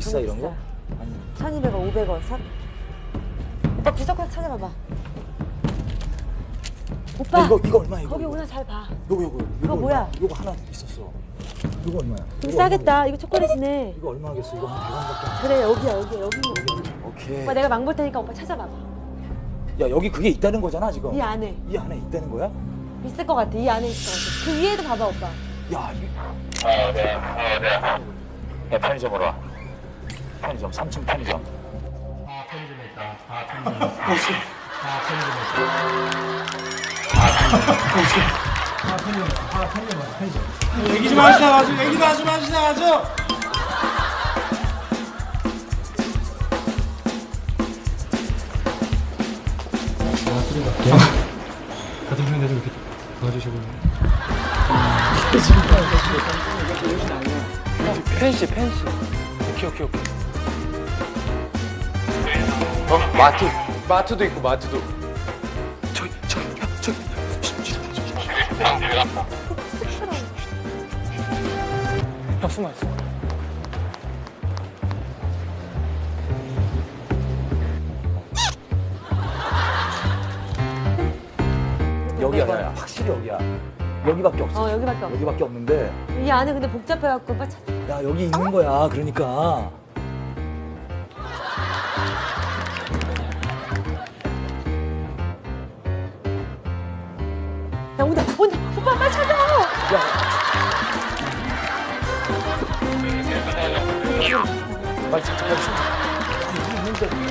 비싸. 아 이런 거? 아니 1200원, 500원, 3. 오빠 구석구석 찾아봐봐. 오빠. 이거 이거 얼마야 이거 거기 이거 오나 잘 봐. 요거 요거 그거 뭐야? 요거 하나 있었어 이거 얼마야? 좀 이거 싸겠다. 이거 초콜릿이네. 이거 얼마 하겠어 이거 한 100원밖에 안 그래 여기야 여기 여기. 오케이 오빠 내가 망볼 테니까 오빠 찾아봐봐. 야 여기 그게 있다는 거잖아 지금 이 안에 이 안에 있다는 거야? 있을 것 같아. 이 안에 있을 것 같아. 그 위에도 봐봐 오빠. 야 이... 야 편의점으로 와 편의점 3층 편의점 얘기 좀 하시다 가죠. 얘기 좀 하시다 하시다 가죠. 같은 편인데 좀 이렇게 도와주시고. 펜시 펜시. 오케이 오케이 오케이. 어 마트 마트도 있고 마트도. 저기 저기 야 저기 형 숨어 있어. 여기야, 야, 야, 확실히 여기야. 여기밖에 없어. 어 여기밖에 없어. 여기밖에 없는데. 이 안에 근데 복잡해갖고 빨리 찾. 야, 여기 있는 거야. 그러니까. 빨리 찾아, 빨리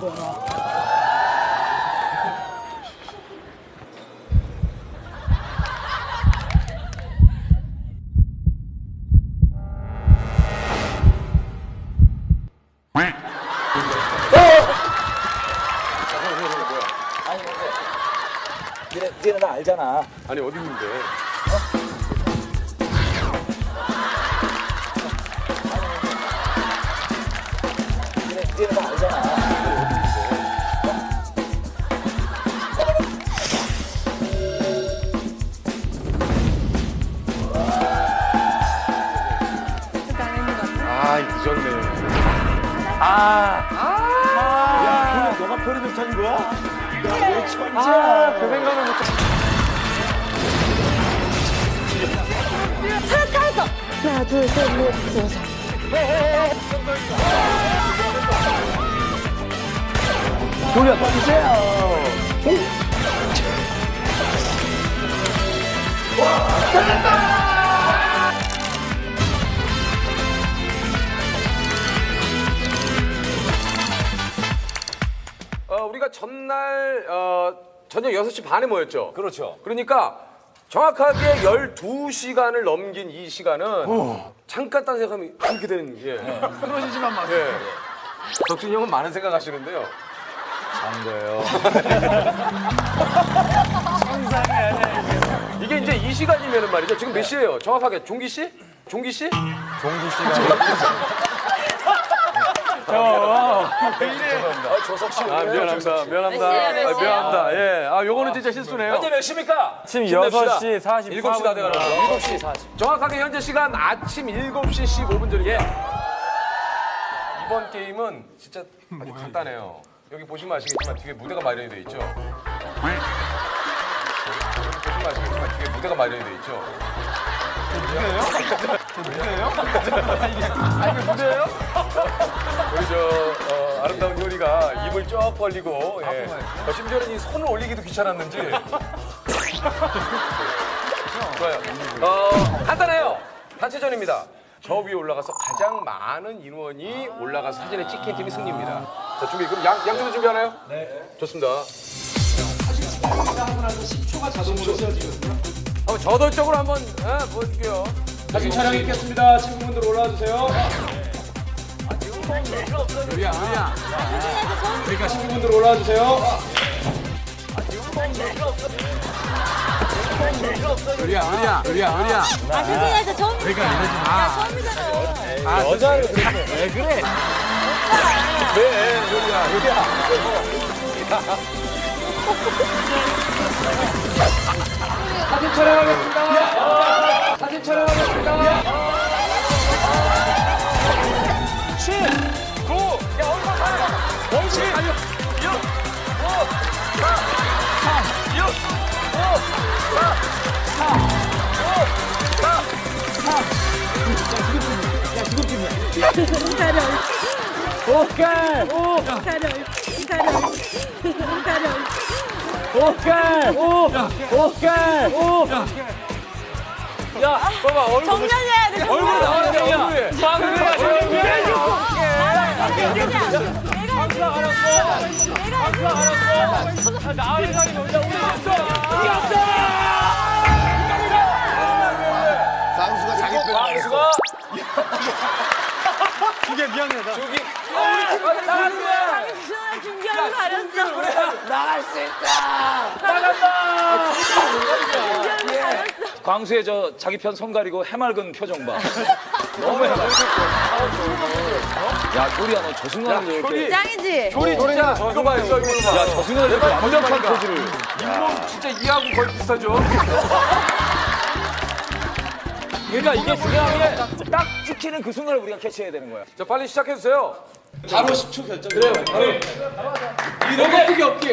거야? 니네, 니네 나 알잖아. 아니 어디 있는데? 니네, 니네 나 알잖아. 야, 그래, 너가 편의점 찾은 거야? 야, 왜 천재야? 아, 그 생각을 못. 찾았 찾았어. 하나 둘 셋 넷 다섯. 돌려, 주세요. 어, 우리가 전날 어, 저녁 6시 반에 모였죠. 그렇죠. 그러니까 정확하게 12시간을 넘긴 이 시간은 잠깐 딴 생각하면 이렇게 되는 게 그러시지만 마세요. 예. 덕순이 형은 많은 생각하시는데요. 한 거예요. (laughs) 이게 이제 이 시간이면은 말이죠. 지금 몇 시예요? 정확하게 종기 씨? 종기 씨? 종기 씨가. 저. 조석 씨. 아 미안합니다. 미안합니다. 아, 미안합니다. 예. 아 요거는 진짜 실수네요. 현재 몇 시입니까? 아침 힘냅시다. 6시 44분. 7시 다 돼가는 거죠. 7시 40. 정확하게 현재 시간 아침 7시 15분 전이에 이번 게임은 진짜 아주 간단해요. 여기 보시면 아시겠지만 뒤에 무대가 마련이 돼 있죠. 여기 보시면 아시겠지만 뒤에 무대가 마련이 돼 있죠. 누구예요? 아 이게 무대예요? 우리 저 어, 아름다운 요리가 입을 쭉 벌리고 예. 어, 심지어는 이 손을 올리기도 귀찮았는지 좋아요. 어, 간단해요. 단체전입니다. 저 위에 올라가서 가장 많은 인원이 올라가서 사진을 찍힌 팀이 승리입니다. 자, 준비. 그럼 양, 양쪽도 준비하나요? 네. 좋습니다. 어, 저돌적으로 한번 예, 보여줄게요. 사진 촬영 있겠습니다. 친구분들 올라와 주세요. 요리야, 요리야. 그러니까 친구분들 올라와 주세요. 요리야, 요리야, 요리야, 요리야. 아 선생님한테 처음. 그러니까 이러지 마. 야 처음이잖아. 아, 여자를 그렇게. 왜 그래? 왜, 요리야, 요리야. (laughs) 사진 촬영하겠습니다. 사진 촬영하겠습니다. 7, 9, 야? 5, 7, 6, 5, 4, 3, 6, 5, 4, 4, 5, 4, 3. 야, 지금 가려. 오케이! 오! 가려. 가려. 가려. 오케이! 오! 오케이! 오! 야, 봐봐, 얼굴. 정면해야 돼, 얼굴 나와야 돼, 얼굴. 방금 하시는 게. 내가 해줬어. 내가 해줬어. 내가 해줬어. 나의 상이 뭔지 우리 봤어. 이겼어! 쌍수가 자기 뼈를 말했어. 저기 나가는 거야. 수아 준비하고 가렸어. 나갈 수 있다. 나간다. 준비하고 가렸어. 광수의 저 자기 편 손 가리고 해맑은 표정 봐. (laughs) 너무 해맑아. 야, 효리야, 너 저 순간에 이렇게. 짱이지? 효리 진짜 이거 봐 이거 봐. 야, 저 순간에 이렇게 완벽한. 포즈를. 잇몸 진짜 이하고 거의 비슷하죠. (laughs) 그러니까 이게 중요한 게 딱 찍히는 그 순간을 우리가 캐치해야 되는 거야. 자 빨리 시작해 주세요. 바로 10초 결정. 그래요. 바로. 이렇게 뛰기 없기.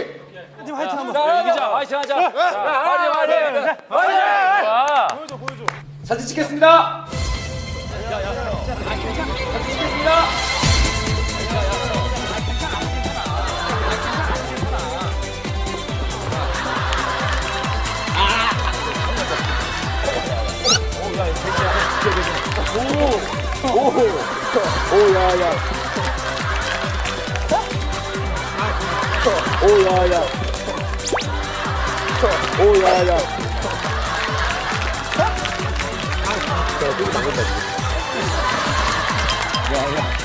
팀 화이팅 한번. 자, 이기자. 화이팅 하자. 자, 화이팅, 화이팅. 화이팅. 좋아. 사진 찍겠습니다. 오야야. 哦哦哦呀呀！哦呀呀！哦呀呀！哦呀呀！哎，这个难搞死。呀呀。